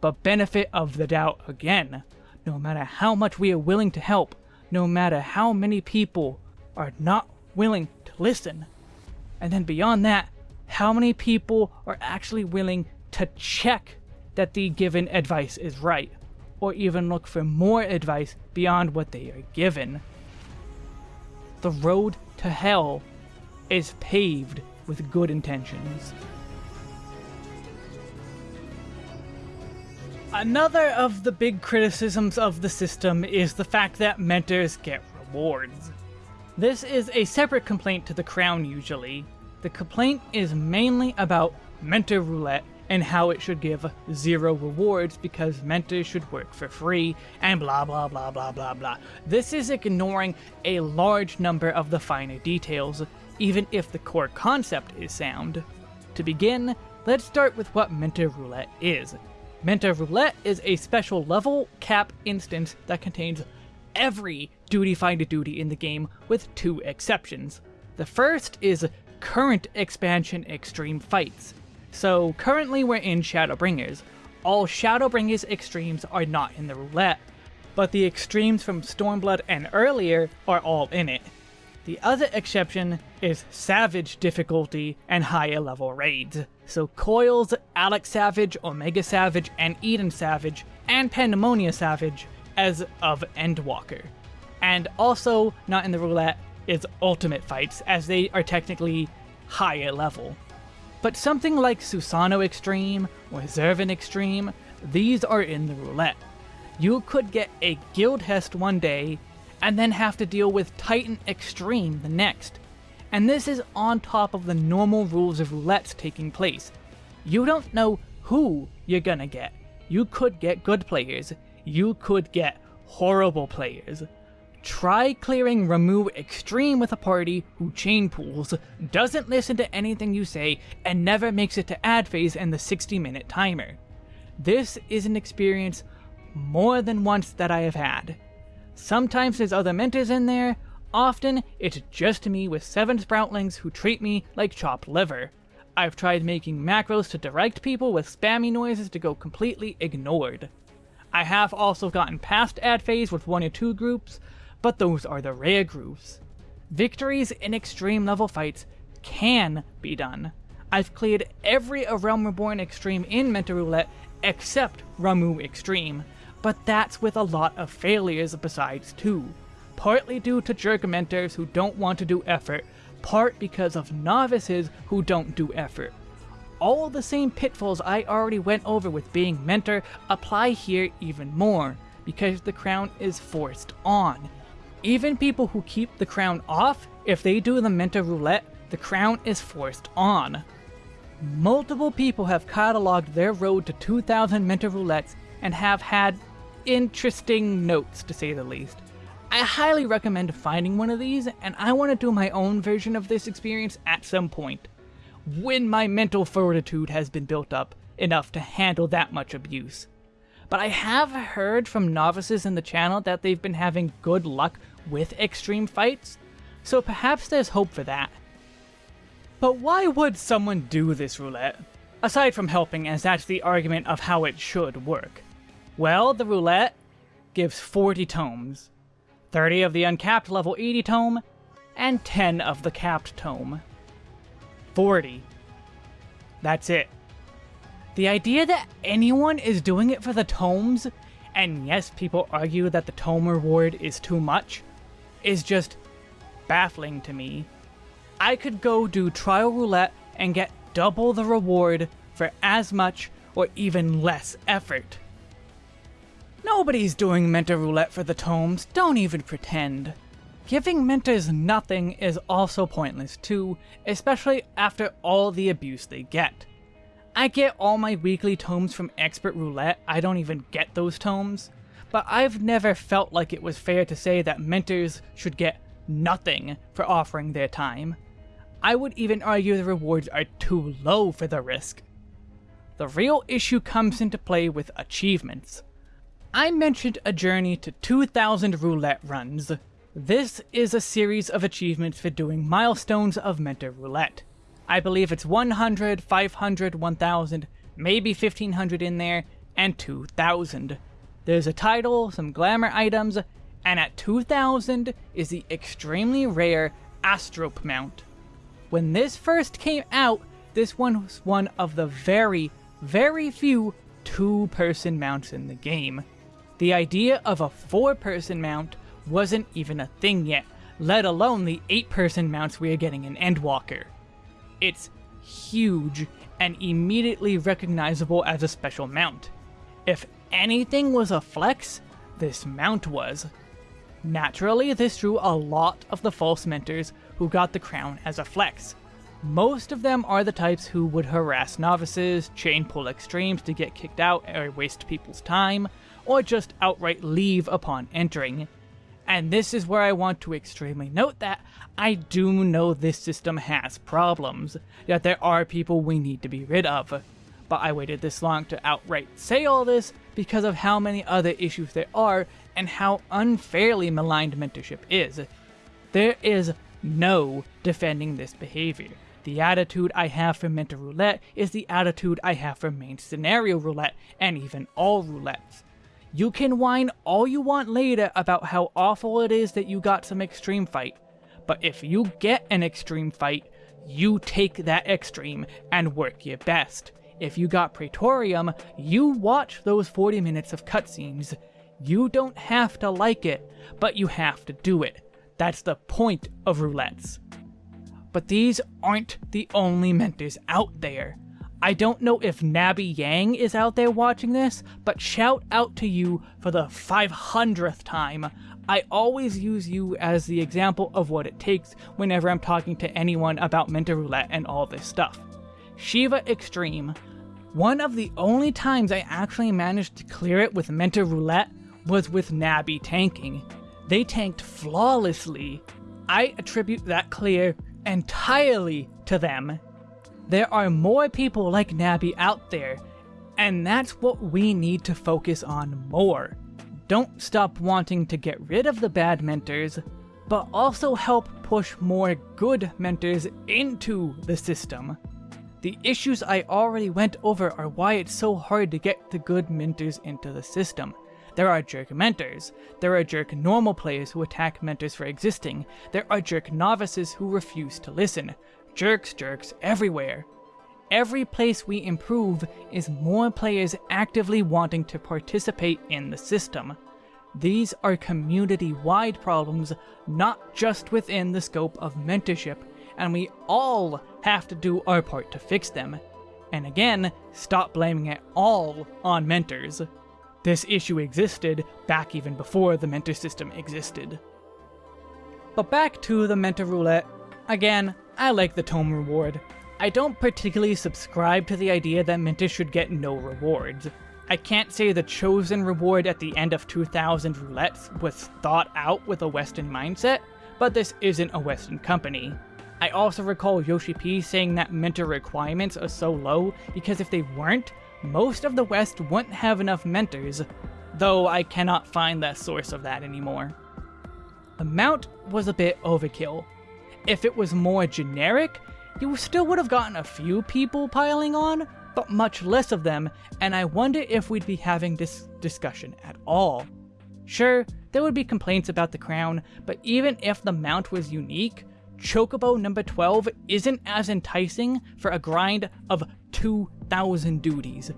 but benefit of the doubt again. No matter how much we are willing to help, no matter how many people are not willing to listen. And then beyond that, how many people are actually willing to check that the given advice is right, or even look for more advice beyond what they are given. The road to hell is paved with good intentions. Another of the big criticisms of the system is the fact that mentors get rewards. This is a separate complaint to the crown usually. The complaint is mainly about mentor roulette and how it should give zero rewards because mentors should work for free and blah blah blah blah blah blah. This is ignoring a large number of the finer details, even if the core concept is sound. To begin, let's start with what mentor roulette is. Mentor Roulette is a special level cap instance that contains every duty finder duty in the game with two exceptions. The first is current expansion extreme fights. So currently we're in Shadowbringers. All Shadowbringers extremes are not in the roulette, but the extremes from Stormblood and earlier are all in it. The other exception is Savage difficulty and higher level raids. So Coils, Alex Savage, Omega Savage, and Eden Savage, and Pandaemonium Savage as of Endwalker. And also, not in the roulette, is Ultimate Fights, as they are technically higher level. But something like Susano Extreme or Zurvan Extreme, these are in the roulette. You could get a Guildhest one day and then have to deal with Titan Extreme the next. And this is on top of the normal rules of roulettes taking place. You don't know who you're gonna get. You could get good players. You could get horrible players. Try clearing Ramuh Extreme with a party who chain pools, doesn't listen to anything you say, and never makes it to ad phase and the 60 minute timer. This is an experience more than once that I have had. Sometimes there's other mentors in there, often it's just me with seven sproutlings who treat me like chopped liver. I've tried making macros to direct people with spammy noises to go completely ignored. I have also gotten past ad phase with one or two groups, but those are the rare groups. Victories in extreme level fights can be done. I've cleared every A Realm Reborn extreme in Mentor Roulette except Ramuh Extreme, but that's with a lot of failures besides too. Partly due to jerk mentors who don't want to do effort, part because of novices who don't do effort. All the same pitfalls I already went over with being mentor apply here even more, because the crown is forced on. Even people who keep the crown off, if they do the mentor roulette, the crown is forced on. Multiple people have cataloged their road to 2,000 mentor roulettes and have had interesting notes, to say the least. I highly recommend finding one of these, and I want to do my own version of this experience at some point, when my mental fortitude has been built up enough to handle that much abuse. But I have heard from novices in the channel that they've been having good luck with extreme fights, so perhaps there's hope for that. But why would someone do this roulette? Aside from helping, as that's the argument of how it should work. Well, the roulette gives 40 tomes. 30 of the uncapped level 80 tome, and 10 of the capped tome. 40. That's it. The idea that anyone is doing it for the tomes, and yes, people argue that the tome reward is too much, is just baffling to me. I could go do trial roulette and get double the reward for as much or even less effort. Nobody's doing Mentor Roulette for the tomes, don't even pretend. Giving mentors nothing is also pointless too, especially after all the abuse they get. I get all my weekly tomes from Expert Roulette, I don't even get those tomes, but I've never felt like it was fair to say that mentors should get nothing for offering their time. I would even argue the rewards are too low for the risk. The real issue comes into play with achievements. I mentioned a journey to 2,000 roulette runs. This is a series of achievements for doing milestones of Mentor Roulette. I believe it's 100, 500, 1000, maybe 1500 in there, and 2000. There's a title, some glamour items, and at 2000 is the extremely rare Astrope mount. When this first came out, this one was one of the very, very few two-person mounts in the game. The idea of a four-person mount wasn't even a thing yet, let alone the eight-person mounts we are getting in Endwalker. It's huge and immediately recognizable as a special mount. If anything was a flex, this mount was. Naturally, this drew a lot of the false mentors who got the crown as a flex. Most of them are the types who would harass novices, chain pull extremes to get kicked out or waste people's time, or just outright leave upon entering. And this is where I want to extremely note that I do know this system has problems, that there are people we need to be rid of. But I waited this long to outright say all this because of how many other issues there are and how unfairly maligned mentorship is. There is no defending this behavior. The attitude I have for Mentor Roulette is the attitude I have for main scenario roulette, and even all roulettes. You can whine all you want later about how awful it is that you got some extreme fight, but if you get an extreme fight, you take that extreme and work your best. If you got Praetorium, you watch those 40 minutes of cutscenes. You don't have to like it, but you have to do it. That's the point of roulettes. But these aren't the only mentors out there. I don't know if Nabby Yang is out there watching this, but shout out to you for the 500th time. I always use you as the example of what it takes whenever I'm talking to anyone about Mentor Roulette and all this stuff. Shiva Extreme. One of the only times I actually managed to clear it with Mentor Roulette was with Nabby tanking. They tanked flawlessly. I attribute that clear entirely to them. There are more people like Nabby out there, and that's what we need to focus on more. Don't stop wanting to get rid of the bad mentors, but also help push more good mentors into the system. The issues I already went over are why it's so hard to get the good mentors into the system. There are jerk mentors. There are jerk normal players who attack mentors for existing. There are jerk novices who refuse to listen. Jerks, jerks, everywhere. Every place we improve is more players actively wanting to participate in the system. These are community-wide problems, not just within the scope of mentorship, and we all have to do our part to fix them. And again, stop blaming it all on mentors. This issue existed back even before the mentor system existed. But back to the mentor roulette. Again, I like the tome reward. I don't particularly subscribe to the idea that Mentors should get no rewards. I can't say the chosen reward at the end of 2000 Roulettes was thought out with a Western mindset, but this isn't a Western company. I also recall Yoshi P saying that mentor requirements are so low because if they weren't, most of the West wouldn't have enough mentors, though I cannot find the source of that anymore. The mount was a bit overkill. If it was more generic, you still would have gotten a few people piling on, but much less of them, and I wonder if we'd be having this discussion at all. Sure, there would be complaints about the crown, but even if the mount was unique, Chocobo number 12 isn't as enticing for a grind of 2,000 duties,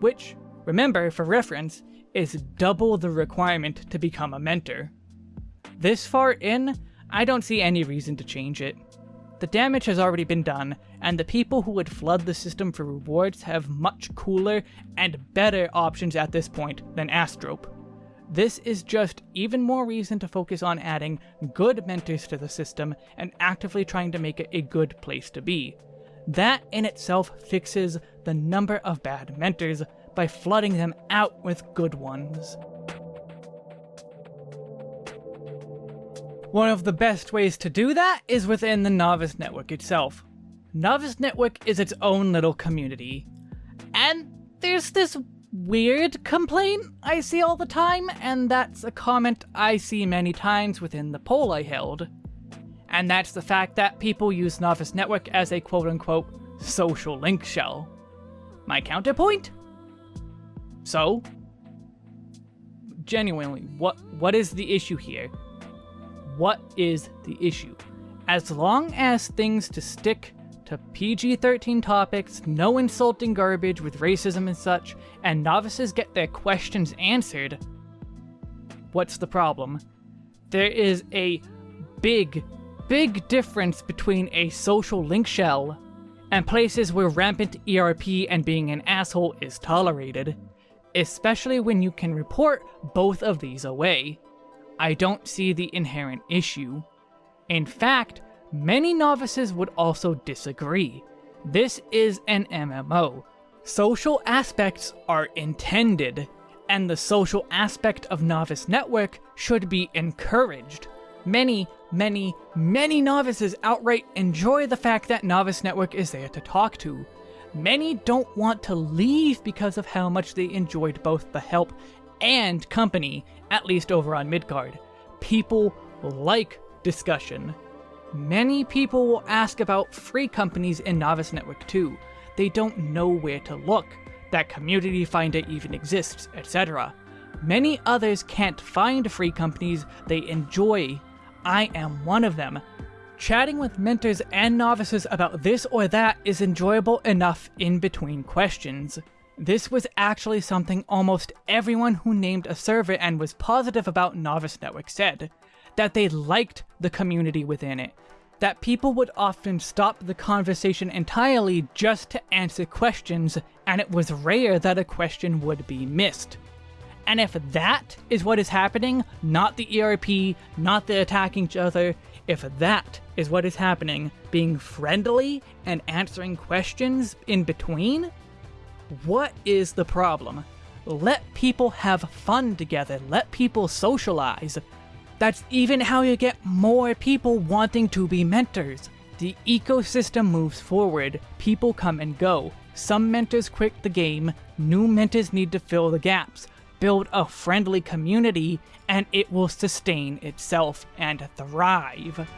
which, remember for reference, is double the requirement to become a mentor. This far in, I don't see any reason to change it. The damage has already been done, and the people who would flood the system for rewards have much cooler and better options at this point than Astrope. This is just even more reason to focus on adding good mentors to the system and actively trying to make it a good place to be. That in itself fixes the number of bad mentors by flooding them out with good ones. One of the best ways to do that is within the Novice Network itself. Novice Network is its own little community. And there's this weird complaint I see all the time, and that's a comment I see many times within the poll I held. And that's the fact that people use Novice Network as a quote-unquote social link shell. My counterpoint? So? Genuinely, what what is the issue here? What is the issue. As long as things to stick to PG-13 topics, no insulting garbage with racism and such, and novices get their questions answered, what's the problem? There is a big, big difference between a social link shell and places where rampant ERP and being an asshole is tolerated, especially when you can report both of these away. I don't see the inherent issue. In fact, many novices would also disagree. This is an MMO. Social aspects are intended, and the social aspect of Novice Network should be encouraged. Many, many, many novices outright enjoy the fact that Novice Network is there to talk to. Many don't want to leave because of how much they enjoyed both the help and company, at least over on Midgard. People like discussion. Many people will ask about free companies in Novice Network too. They don't know where to look, that Community Finder even exists, etc. Many others can't find free companies they enjoy. I am one of them. Chatting with mentors and novices about this or that is enjoyable enough in between questions. This was actually something almost everyone who named a server and was positive about Novice Network said, that they liked the community within it, that people would often stop the conversation entirely just to answer questions, and it was rare that a question would be missed. And if that is what is happening, not the ERP, not the attacking each other, if that is what is happening, being friendly and answering questions in between, what is the problem? Let people have fun together, let people socialize. That's even how you get more people wanting to be mentors. The ecosystem moves forward, people come and go. Some mentors quit the game, new mentors need to fill the gaps. Build a friendly community, and it will sustain itself and thrive.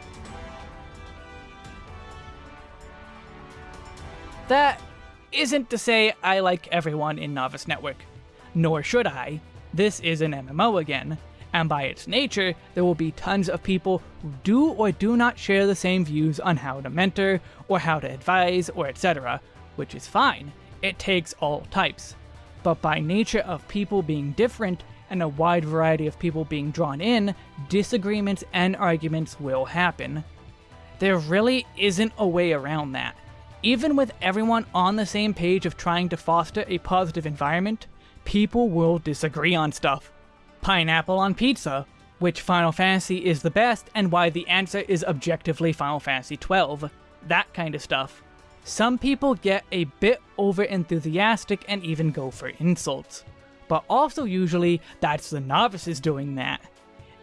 That isn't to say I like everyone in Novice Network. Nor should I. This is an MMO again, and by its nature, there will be tons of people who do or do not share the same views on how to mentor, or how to advise, or etc., which is fine. It takes all types. But by nature of people being different, and a wide variety of people being drawn in, disagreements and arguments will happen. There really isn't a way around that. Even with everyone on the same page of trying to foster a positive environment, people will disagree on stuff. Pineapple on pizza, which Final Fantasy is the best and why the answer is objectively Final Fantasy XII. that kind of stuff. Some people get a bit over enthusiastic and even go for insults. But also usually that's the novices doing that.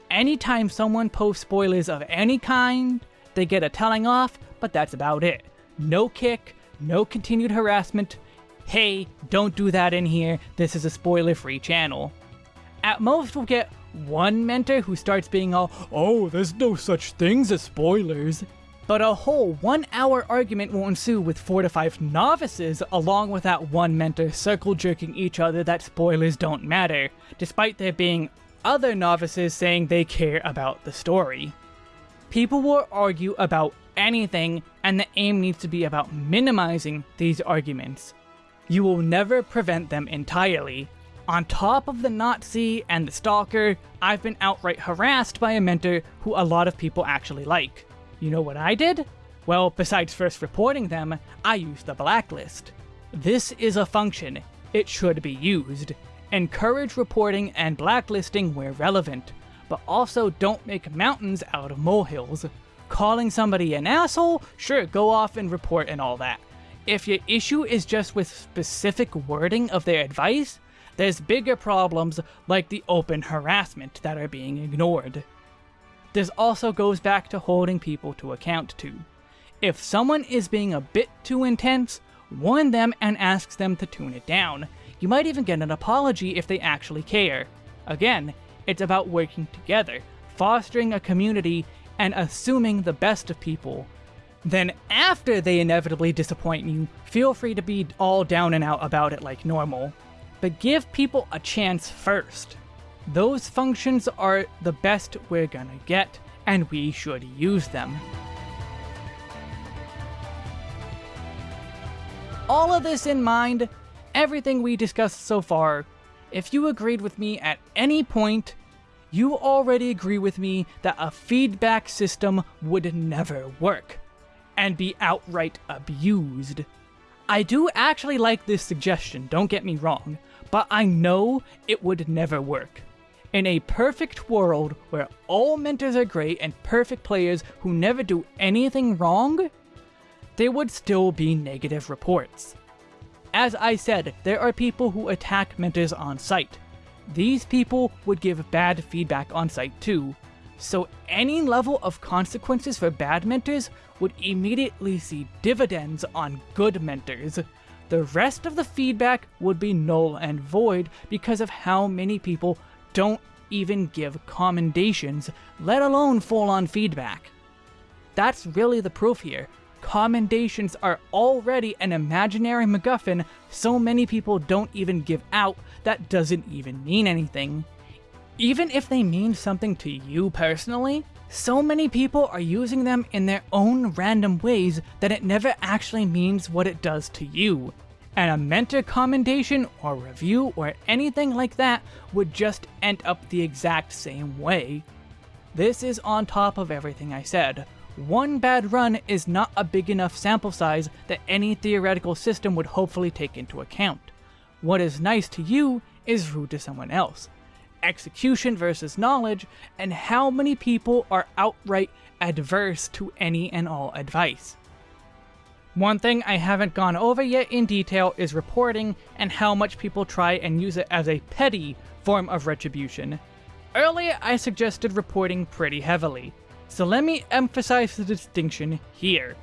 Anytime someone posts spoilers of any kind, they get a telling off, but that's about it. No kick, no continued harassment. Hey, don't do that in here, this is a spoiler free channel. At most, we'll get one mentor who starts being all, oh, there's no such things as spoilers. But a whole one hour argument will ensue with four to five novices, along with that one mentor circle jerking each other that spoilers don't matter, despite there being other novices saying they care about the story. People will argue about anything, and the aim needs to be about minimizing these arguments. You will never prevent them entirely. On top of the Nazi and the Stalker, I've been outright harassed by a mentor who a lot of people actually like. You know what I did? Well, besides first reporting them, I used the blacklist. This is a function. It should be used. Encourage reporting and blacklisting where relevant, but also don't make mountains out of molehills. Calling somebody an asshole? Sure, go off and report and all that. If your issue is just with specific wording of their advice, there's bigger problems like the open harassment that are being ignored. This also goes back to holding people to account too. If someone is being a bit too intense, warn them and ask them to tune it down. You might even get an apology if they actually care. Again, it's about working together, fostering a community, and assuming the best of people. Then after they inevitably disappoint you, feel free to be all down and out about it like normal but give people a chance first. Those functions are the best we're gonna get, and we should use them. All of this in mind, everything we discussed so far, if you agreed with me at any point, you already agree with me that a feedback system would never work, and be outright abused. I do actually like this suggestion, don't get me wrong, but I know it would never work. In a perfect world where all mentors are great and perfect players who never do anything wrong, there would still be negative reports. As I said, there are people who attack mentors on sight. These people would give bad feedback on sight too, so any level of consequences for bad mentors would immediately see dividends on good mentors, the rest of the feedback would be null and void because of how many people don't even give commendations, let alone full-on feedback. That's really the proof here. Commendations are already an imaginary MacGuffin so many people don't even give out that doesn't even mean anything. Even if they mean something to you personally, so many people are using them in their own random ways that it never actually means what it does to you. And a mentor commendation or review or anything like that would just end up the exact same way. This is on top of everything I said. One bad run is not a big enough sample size that any theoretical system would hopefully take into account. What is nice to you is rude to someone else execution versus knowledge, and how many people are outright adverse to any and all advice. One thing I haven't gone over yet in detail is reporting and how much people try and use it as a petty form of retribution. Earlier I suggested reporting pretty heavily, so let me emphasize the distinction here.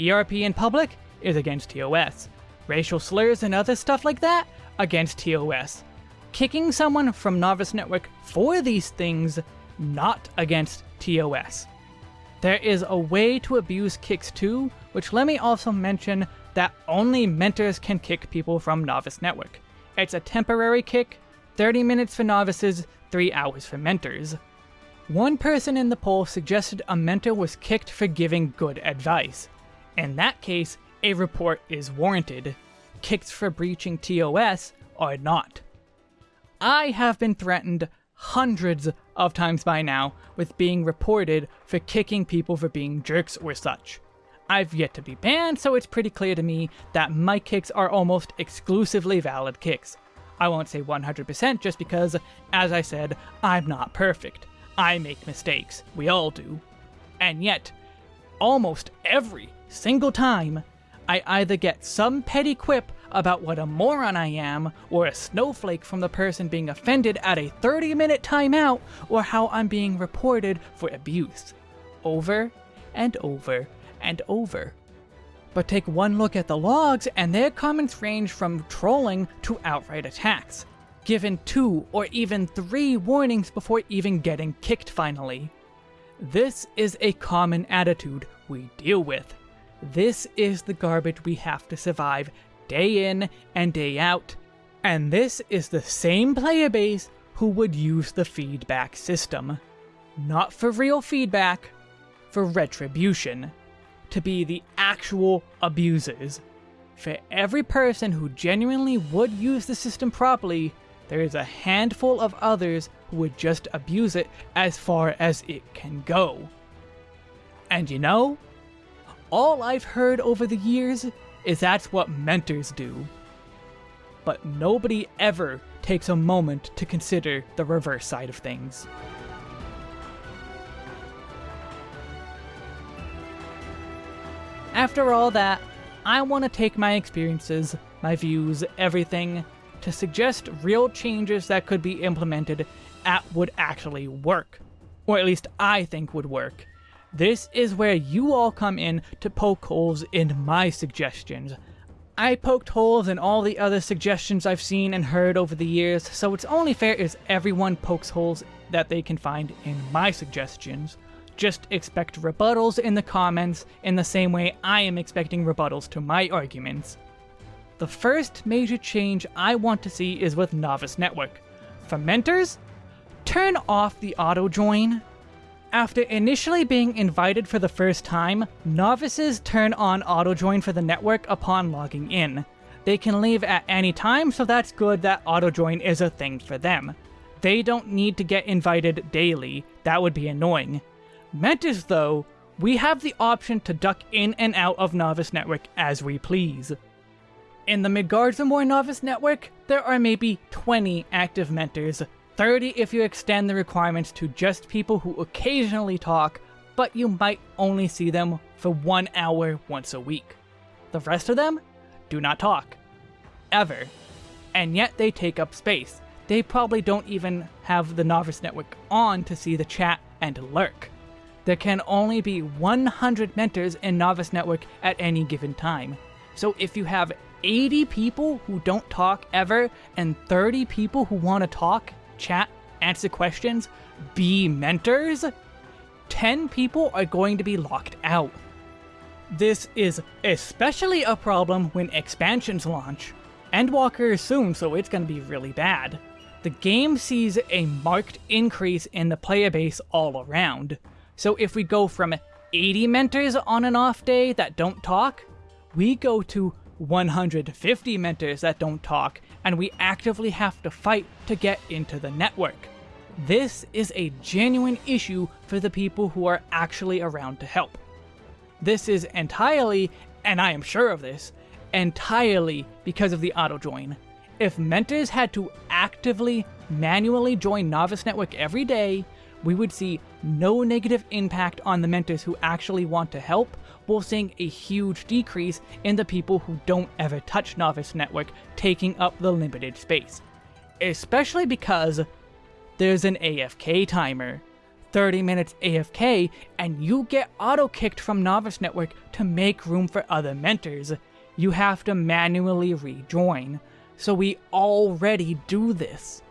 ERP in public is against TOS. Racial slurs and other stuff like that, against TOS kicking someone from Novice Network for these things, not against TOS. There is a way to abuse kicks too, which let me also mention that only mentors can kick people from Novice Network. It's a temporary kick, 30 minutes for novices, 3 hours for mentors. One person in the poll suggested a mentor was kicked for giving good advice. In that case, a report is warranted. Kicks for breaching TOS are not. I have been threatened hundreds of times by now with being reported for kicking people for being jerks or such. I've yet to be banned, so it's pretty clear to me that my kicks are almost exclusively valid kicks. I won't say 100% just because, as I said, I'm not perfect. I make mistakes. We all do. And yet, almost every single time, I either get some petty quip about what a moron I am, or a snowflake from the person being offended at a 30 minute timeout, or how I'm being reported for abuse. Over and over and over. But take one look at the logs, and their comments range from trolling to outright attacks, given two or even three warnings before even getting kicked finally. This is a common attitude we deal with. This is the garbage we have to survive day in and day out. And this is the same player base who would use the feedback system. Not for real feedback, for retribution. To be the actual abusers. For every person who genuinely would use the system properly, there is a handful of others who would just abuse it as far as it can go. And you know, all I've heard over the years is that's what mentors do. But nobody ever takes a moment to consider the reverse side of things. After all that, I want to take my experiences, my views, everything, to suggest real changes that could be implemented at would actually work. Or at least I think would work. This is where you all come in to poke holes in my suggestions. I poked holes in all the other suggestions I've seen and heard over the years, so it's only fair as everyone pokes holes that they can find in my suggestions. Just expect rebuttals in the comments in the same way I am expecting rebuttals to my arguments. The first major change I want to see is with Novice Network. For mentors, turn off the auto join after initially being invited for the first time, novices turn on auto-join for the network upon logging in. They can leave at any time, so that's good that auto-join is a thing for them. They don't need to get invited daily, that would be annoying. Mentors though, we have the option to duck in and out of Novice Network as we please. In the Midgardsormr Novice Network, there are maybe 20 active mentors, 30 if you extend the requirements to just people who occasionally talk, but you might only see them for one hour once a week. The rest of them do not talk. Ever. And yet they take up space. They probably don't even have the Novice Network on to see the chat and lurk. There can only be 100 mentors in Novice Network at any given time. So if you have 80 people who don't talk ever and 30 people who want to talk chat, answer questions, be mentors, 10 people are going to be locked out. This is especially a problem when expansions launch. Endwalker is soon, so it's going to be really bad. The game sees a marked increase in the player base all around. So if we go from 80 mentors on an off day that don't talk, we go to 150 mentors that don't talk, and we actively have to fight to get into the network. This is a genuine issue for the people who are actually around to help. This is entirely, and I am sure of this, entirely because of the auto join. If mentors had to actively, manually join Novice Network every day, we would see no negative impact on the mentors who actually want to help, seeing a huge decrease in the people who don't ever touch Novice Network taking up the limited space. Especially because there's an AFK timer. 30 minutes AFK, and you get auto-kicked from Novice Network to make room for other mentors. You have to manually rejoin. So we already do this.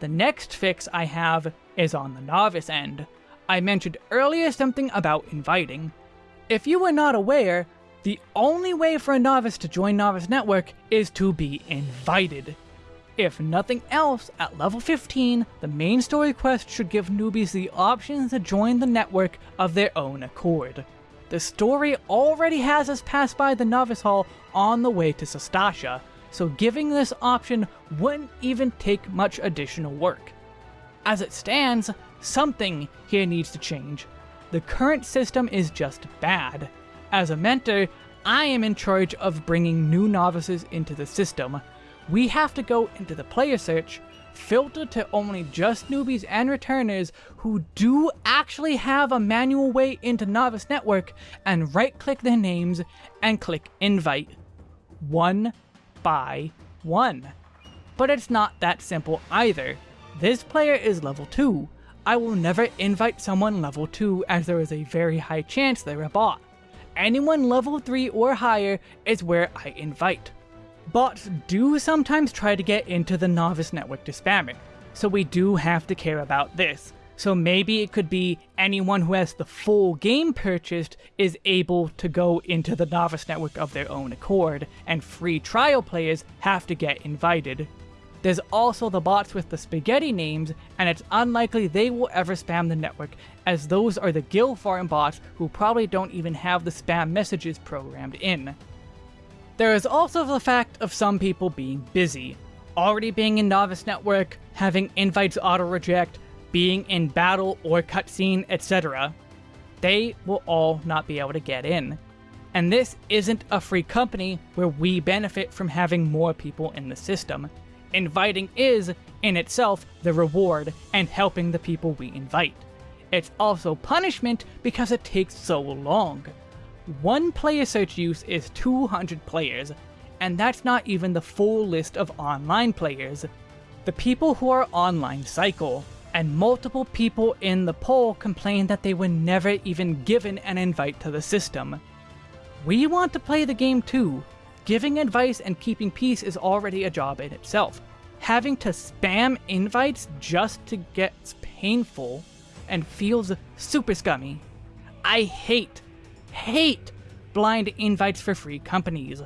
The next fix I have is on the novice end. I mentioned earlier something about inviting. If you were not aware, the only way for a novice to join Novice Network is to be invited. If nothing else, at level 15, the main story quest should give newbies the option to join the network of their own accord. The story already has us pass by the Novice Hall on the way to Sastasha, so giving this option wouldn't even take much additional work. As it stands, something here needs to change. The current system is just bad. As a mentor, I am in charge of bringing new novices into the system. We have to go into the player search, filter to only just newbies and returners who do actually have a manual way into Novice Network and right click their names and click invite. One by one. But it's not that simple either. This player is level 2. I will never invite someone level 2 as there is a very high chance they're a bot. Anyone level 3 or higher is where I invite. Bots do sometimes try to get into the novice network to spam it, so we do have to care about this. So maybe it could be anyone who has the full game purchased is able to go into the novice network of their own accord, and free trial players have to get invited. There's also the bots with the spaghetti names, and it's unlikely they will ever spam the network, as those are the guild farm bots who probably don't even have the spam messages programmed in. There is also the fact of some people being busy, already being in Novice Network, having invites auto-reject, being in battle or cutscene, etc. They will all not be able to get in. And this isn't a free company where we benefit from having more people in the system. Inviting is, in itself, the reward and helping the people we invite. It's also punishment because it takes so long. One player search use is 200 players, and that's not even the full list of online players. The people who are online cycle, and multiple people in the poll complain that they were never even given an invite to the system. We want to play the game too. Giving advice and keeping peace is already a job in itself. Having to spam invites just to get painful and feels super scummy. I hate hate blind invites for free companies.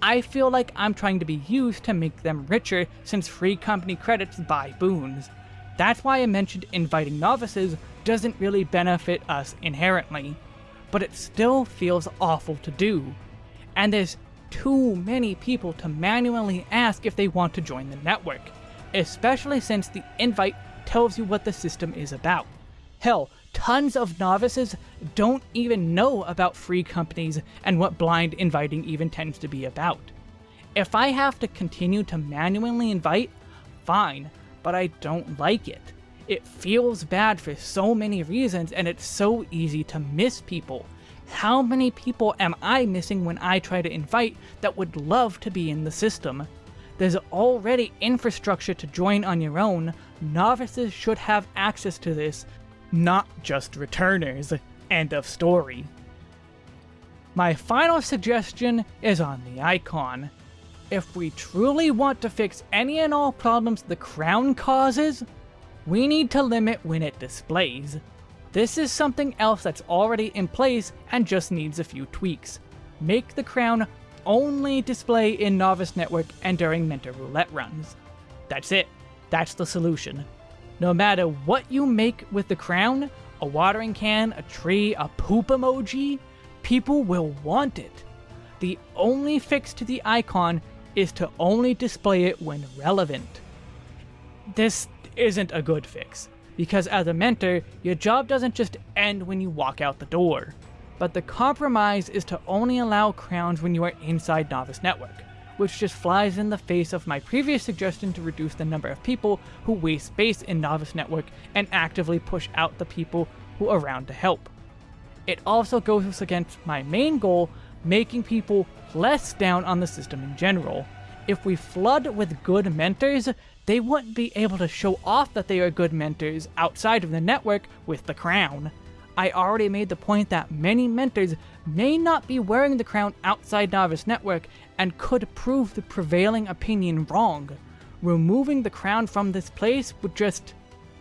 I feel like I'm trying to be used to make them richer since free company credits buy boons. That's why I mentioned inviting novices doesn't really benefit us inherently, but it still feels awful to do. And there's too many people to manually ask if they want to join the network, especially since the invite tells you what the system is about. Hell, tons of novices don't even know about free companies and what blind inviting even tends to be about. If I have to continue to manually invite, fine, but I don't like it. It feels bad for so many reasons and it's so easy to miss people. How many people am I missing when I try to invite that would love to be in the system? There's already infrastructure to join on your own, novices should have access to this, not just returners. End of story. My final suggestion is on the icon. If we truly want to fix any and all problems the crown causes, we need to limit when it displays. This is something else that's already in place and just needs a few tweaks. Make the crown only display in Novice Network and during Mentor Roulette runs. That's it. That's the solution. No matter what you make with the crown, a watering can, a tree, a poop emoji, people will want it. The only fix to the icon is to only display it when relevant. This isn't a good fix, because as a mentor, your job doesn't just end when you walk out the door. But the compromise is to only allow crowns when you are inside Novice Network which just flies in the face of my previous suggestion to reduce the number of people who waste space in Novice Network and actively push out the people who are around to help. It also goes against my main goal, making people less down on the system in general. If we flood with good mentors, they wouldn't be able to show off that they are good mentors outside of the network with the crown. I already made the point that many mentors may not be wearing the crown outside Novice Network and could prove the prevailing opinion wrong. Removing the crown from this place would just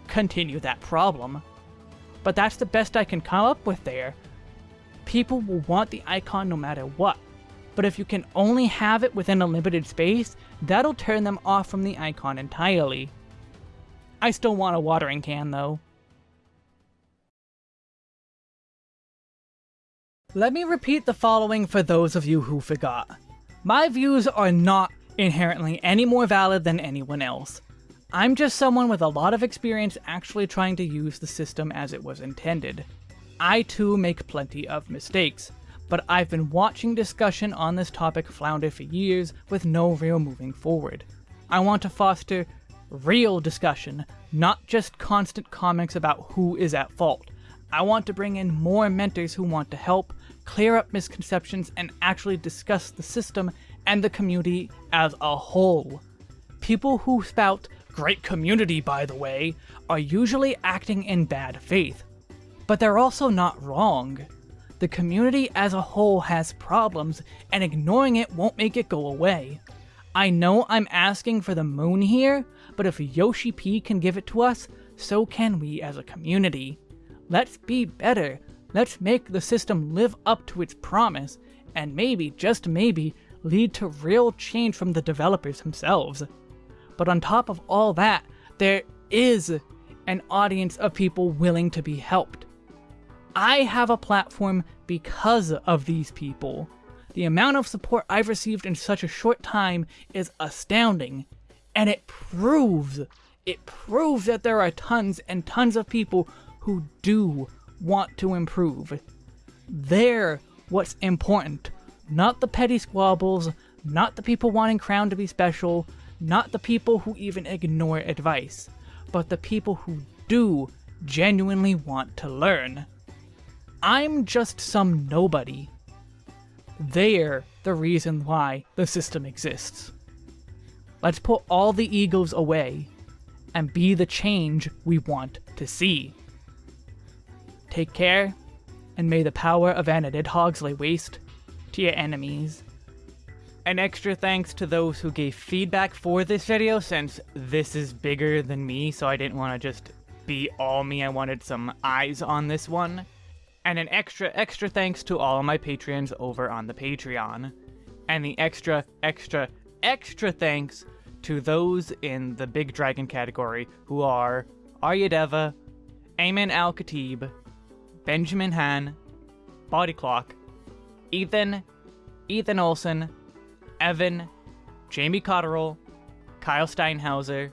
continue that problem. But that's the best I can come up with there. People will want the icon no matter what. But if you can only have it within a limited space, that'll turn them off from the icon entirely. I still want a watering can though. Let me repeat the following for those of you who forgot. My views are not inherently any more valid than anyone else. I'm just someone with a lot of experience actually trying to use the system as it was intended. I too make plenty of mistakes, but I've been watching discussion on this topic flounder for years with no real moving forward. I want to foster real discussion, not just constant comments about who is at fault. I want to bring in more mentors who want to help, clear up misconceptions, and actually discuss the system and the community as a whole. People who spout, great community by the way, are usually acting in bad faith. But they're also not wrong. The community as a whole has problems, and ignoring it won't make it go away. I know I'm asking for the moon here, but if Yoshi P can give it to us, so can we as a community. Let's be better. Let's make the system live up to its promise, and maybe, just maybe, lead to real change from the developers themselves. But on top of all that, there is an audience of people willing to be helped. I have a platform because of these people. The amount of support I've received in such a short time is astounding, and it proves, it proves that there are tons and tons of people who do want to improve. They're what's important, not the petty squabbles, not the people wanting Crown to be special, not the people who even ignore advice, but the people who do genuinely want to learn. I'm just some nobody. They're the reason why the system exists. Let's put all the egos away and be the change we want to see. Take care, and may the power of Anadidhogs lay waste to your enemies. An extra thanks to those who gave feedback for this video since this is bigger than me so I didn't want to just be all me, I wanted some eyes on this one. And an extra, extra thanks to all of my patrons over on the Patreon. And the extra, extra, extra thanks to those in the Big Dragon category who are Aryadeva, Ayman Al Khatib, Benjamin Han, Body Clock, Ethan, Ethan Olson, Evan, Jamie Cotterill, Kyle Steinhauser,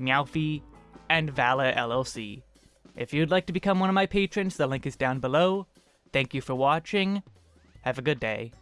Meowfie, and Vala LLC. If you'd like to become one of my patrons, the link is down below. Thank you for watching. Have a good day.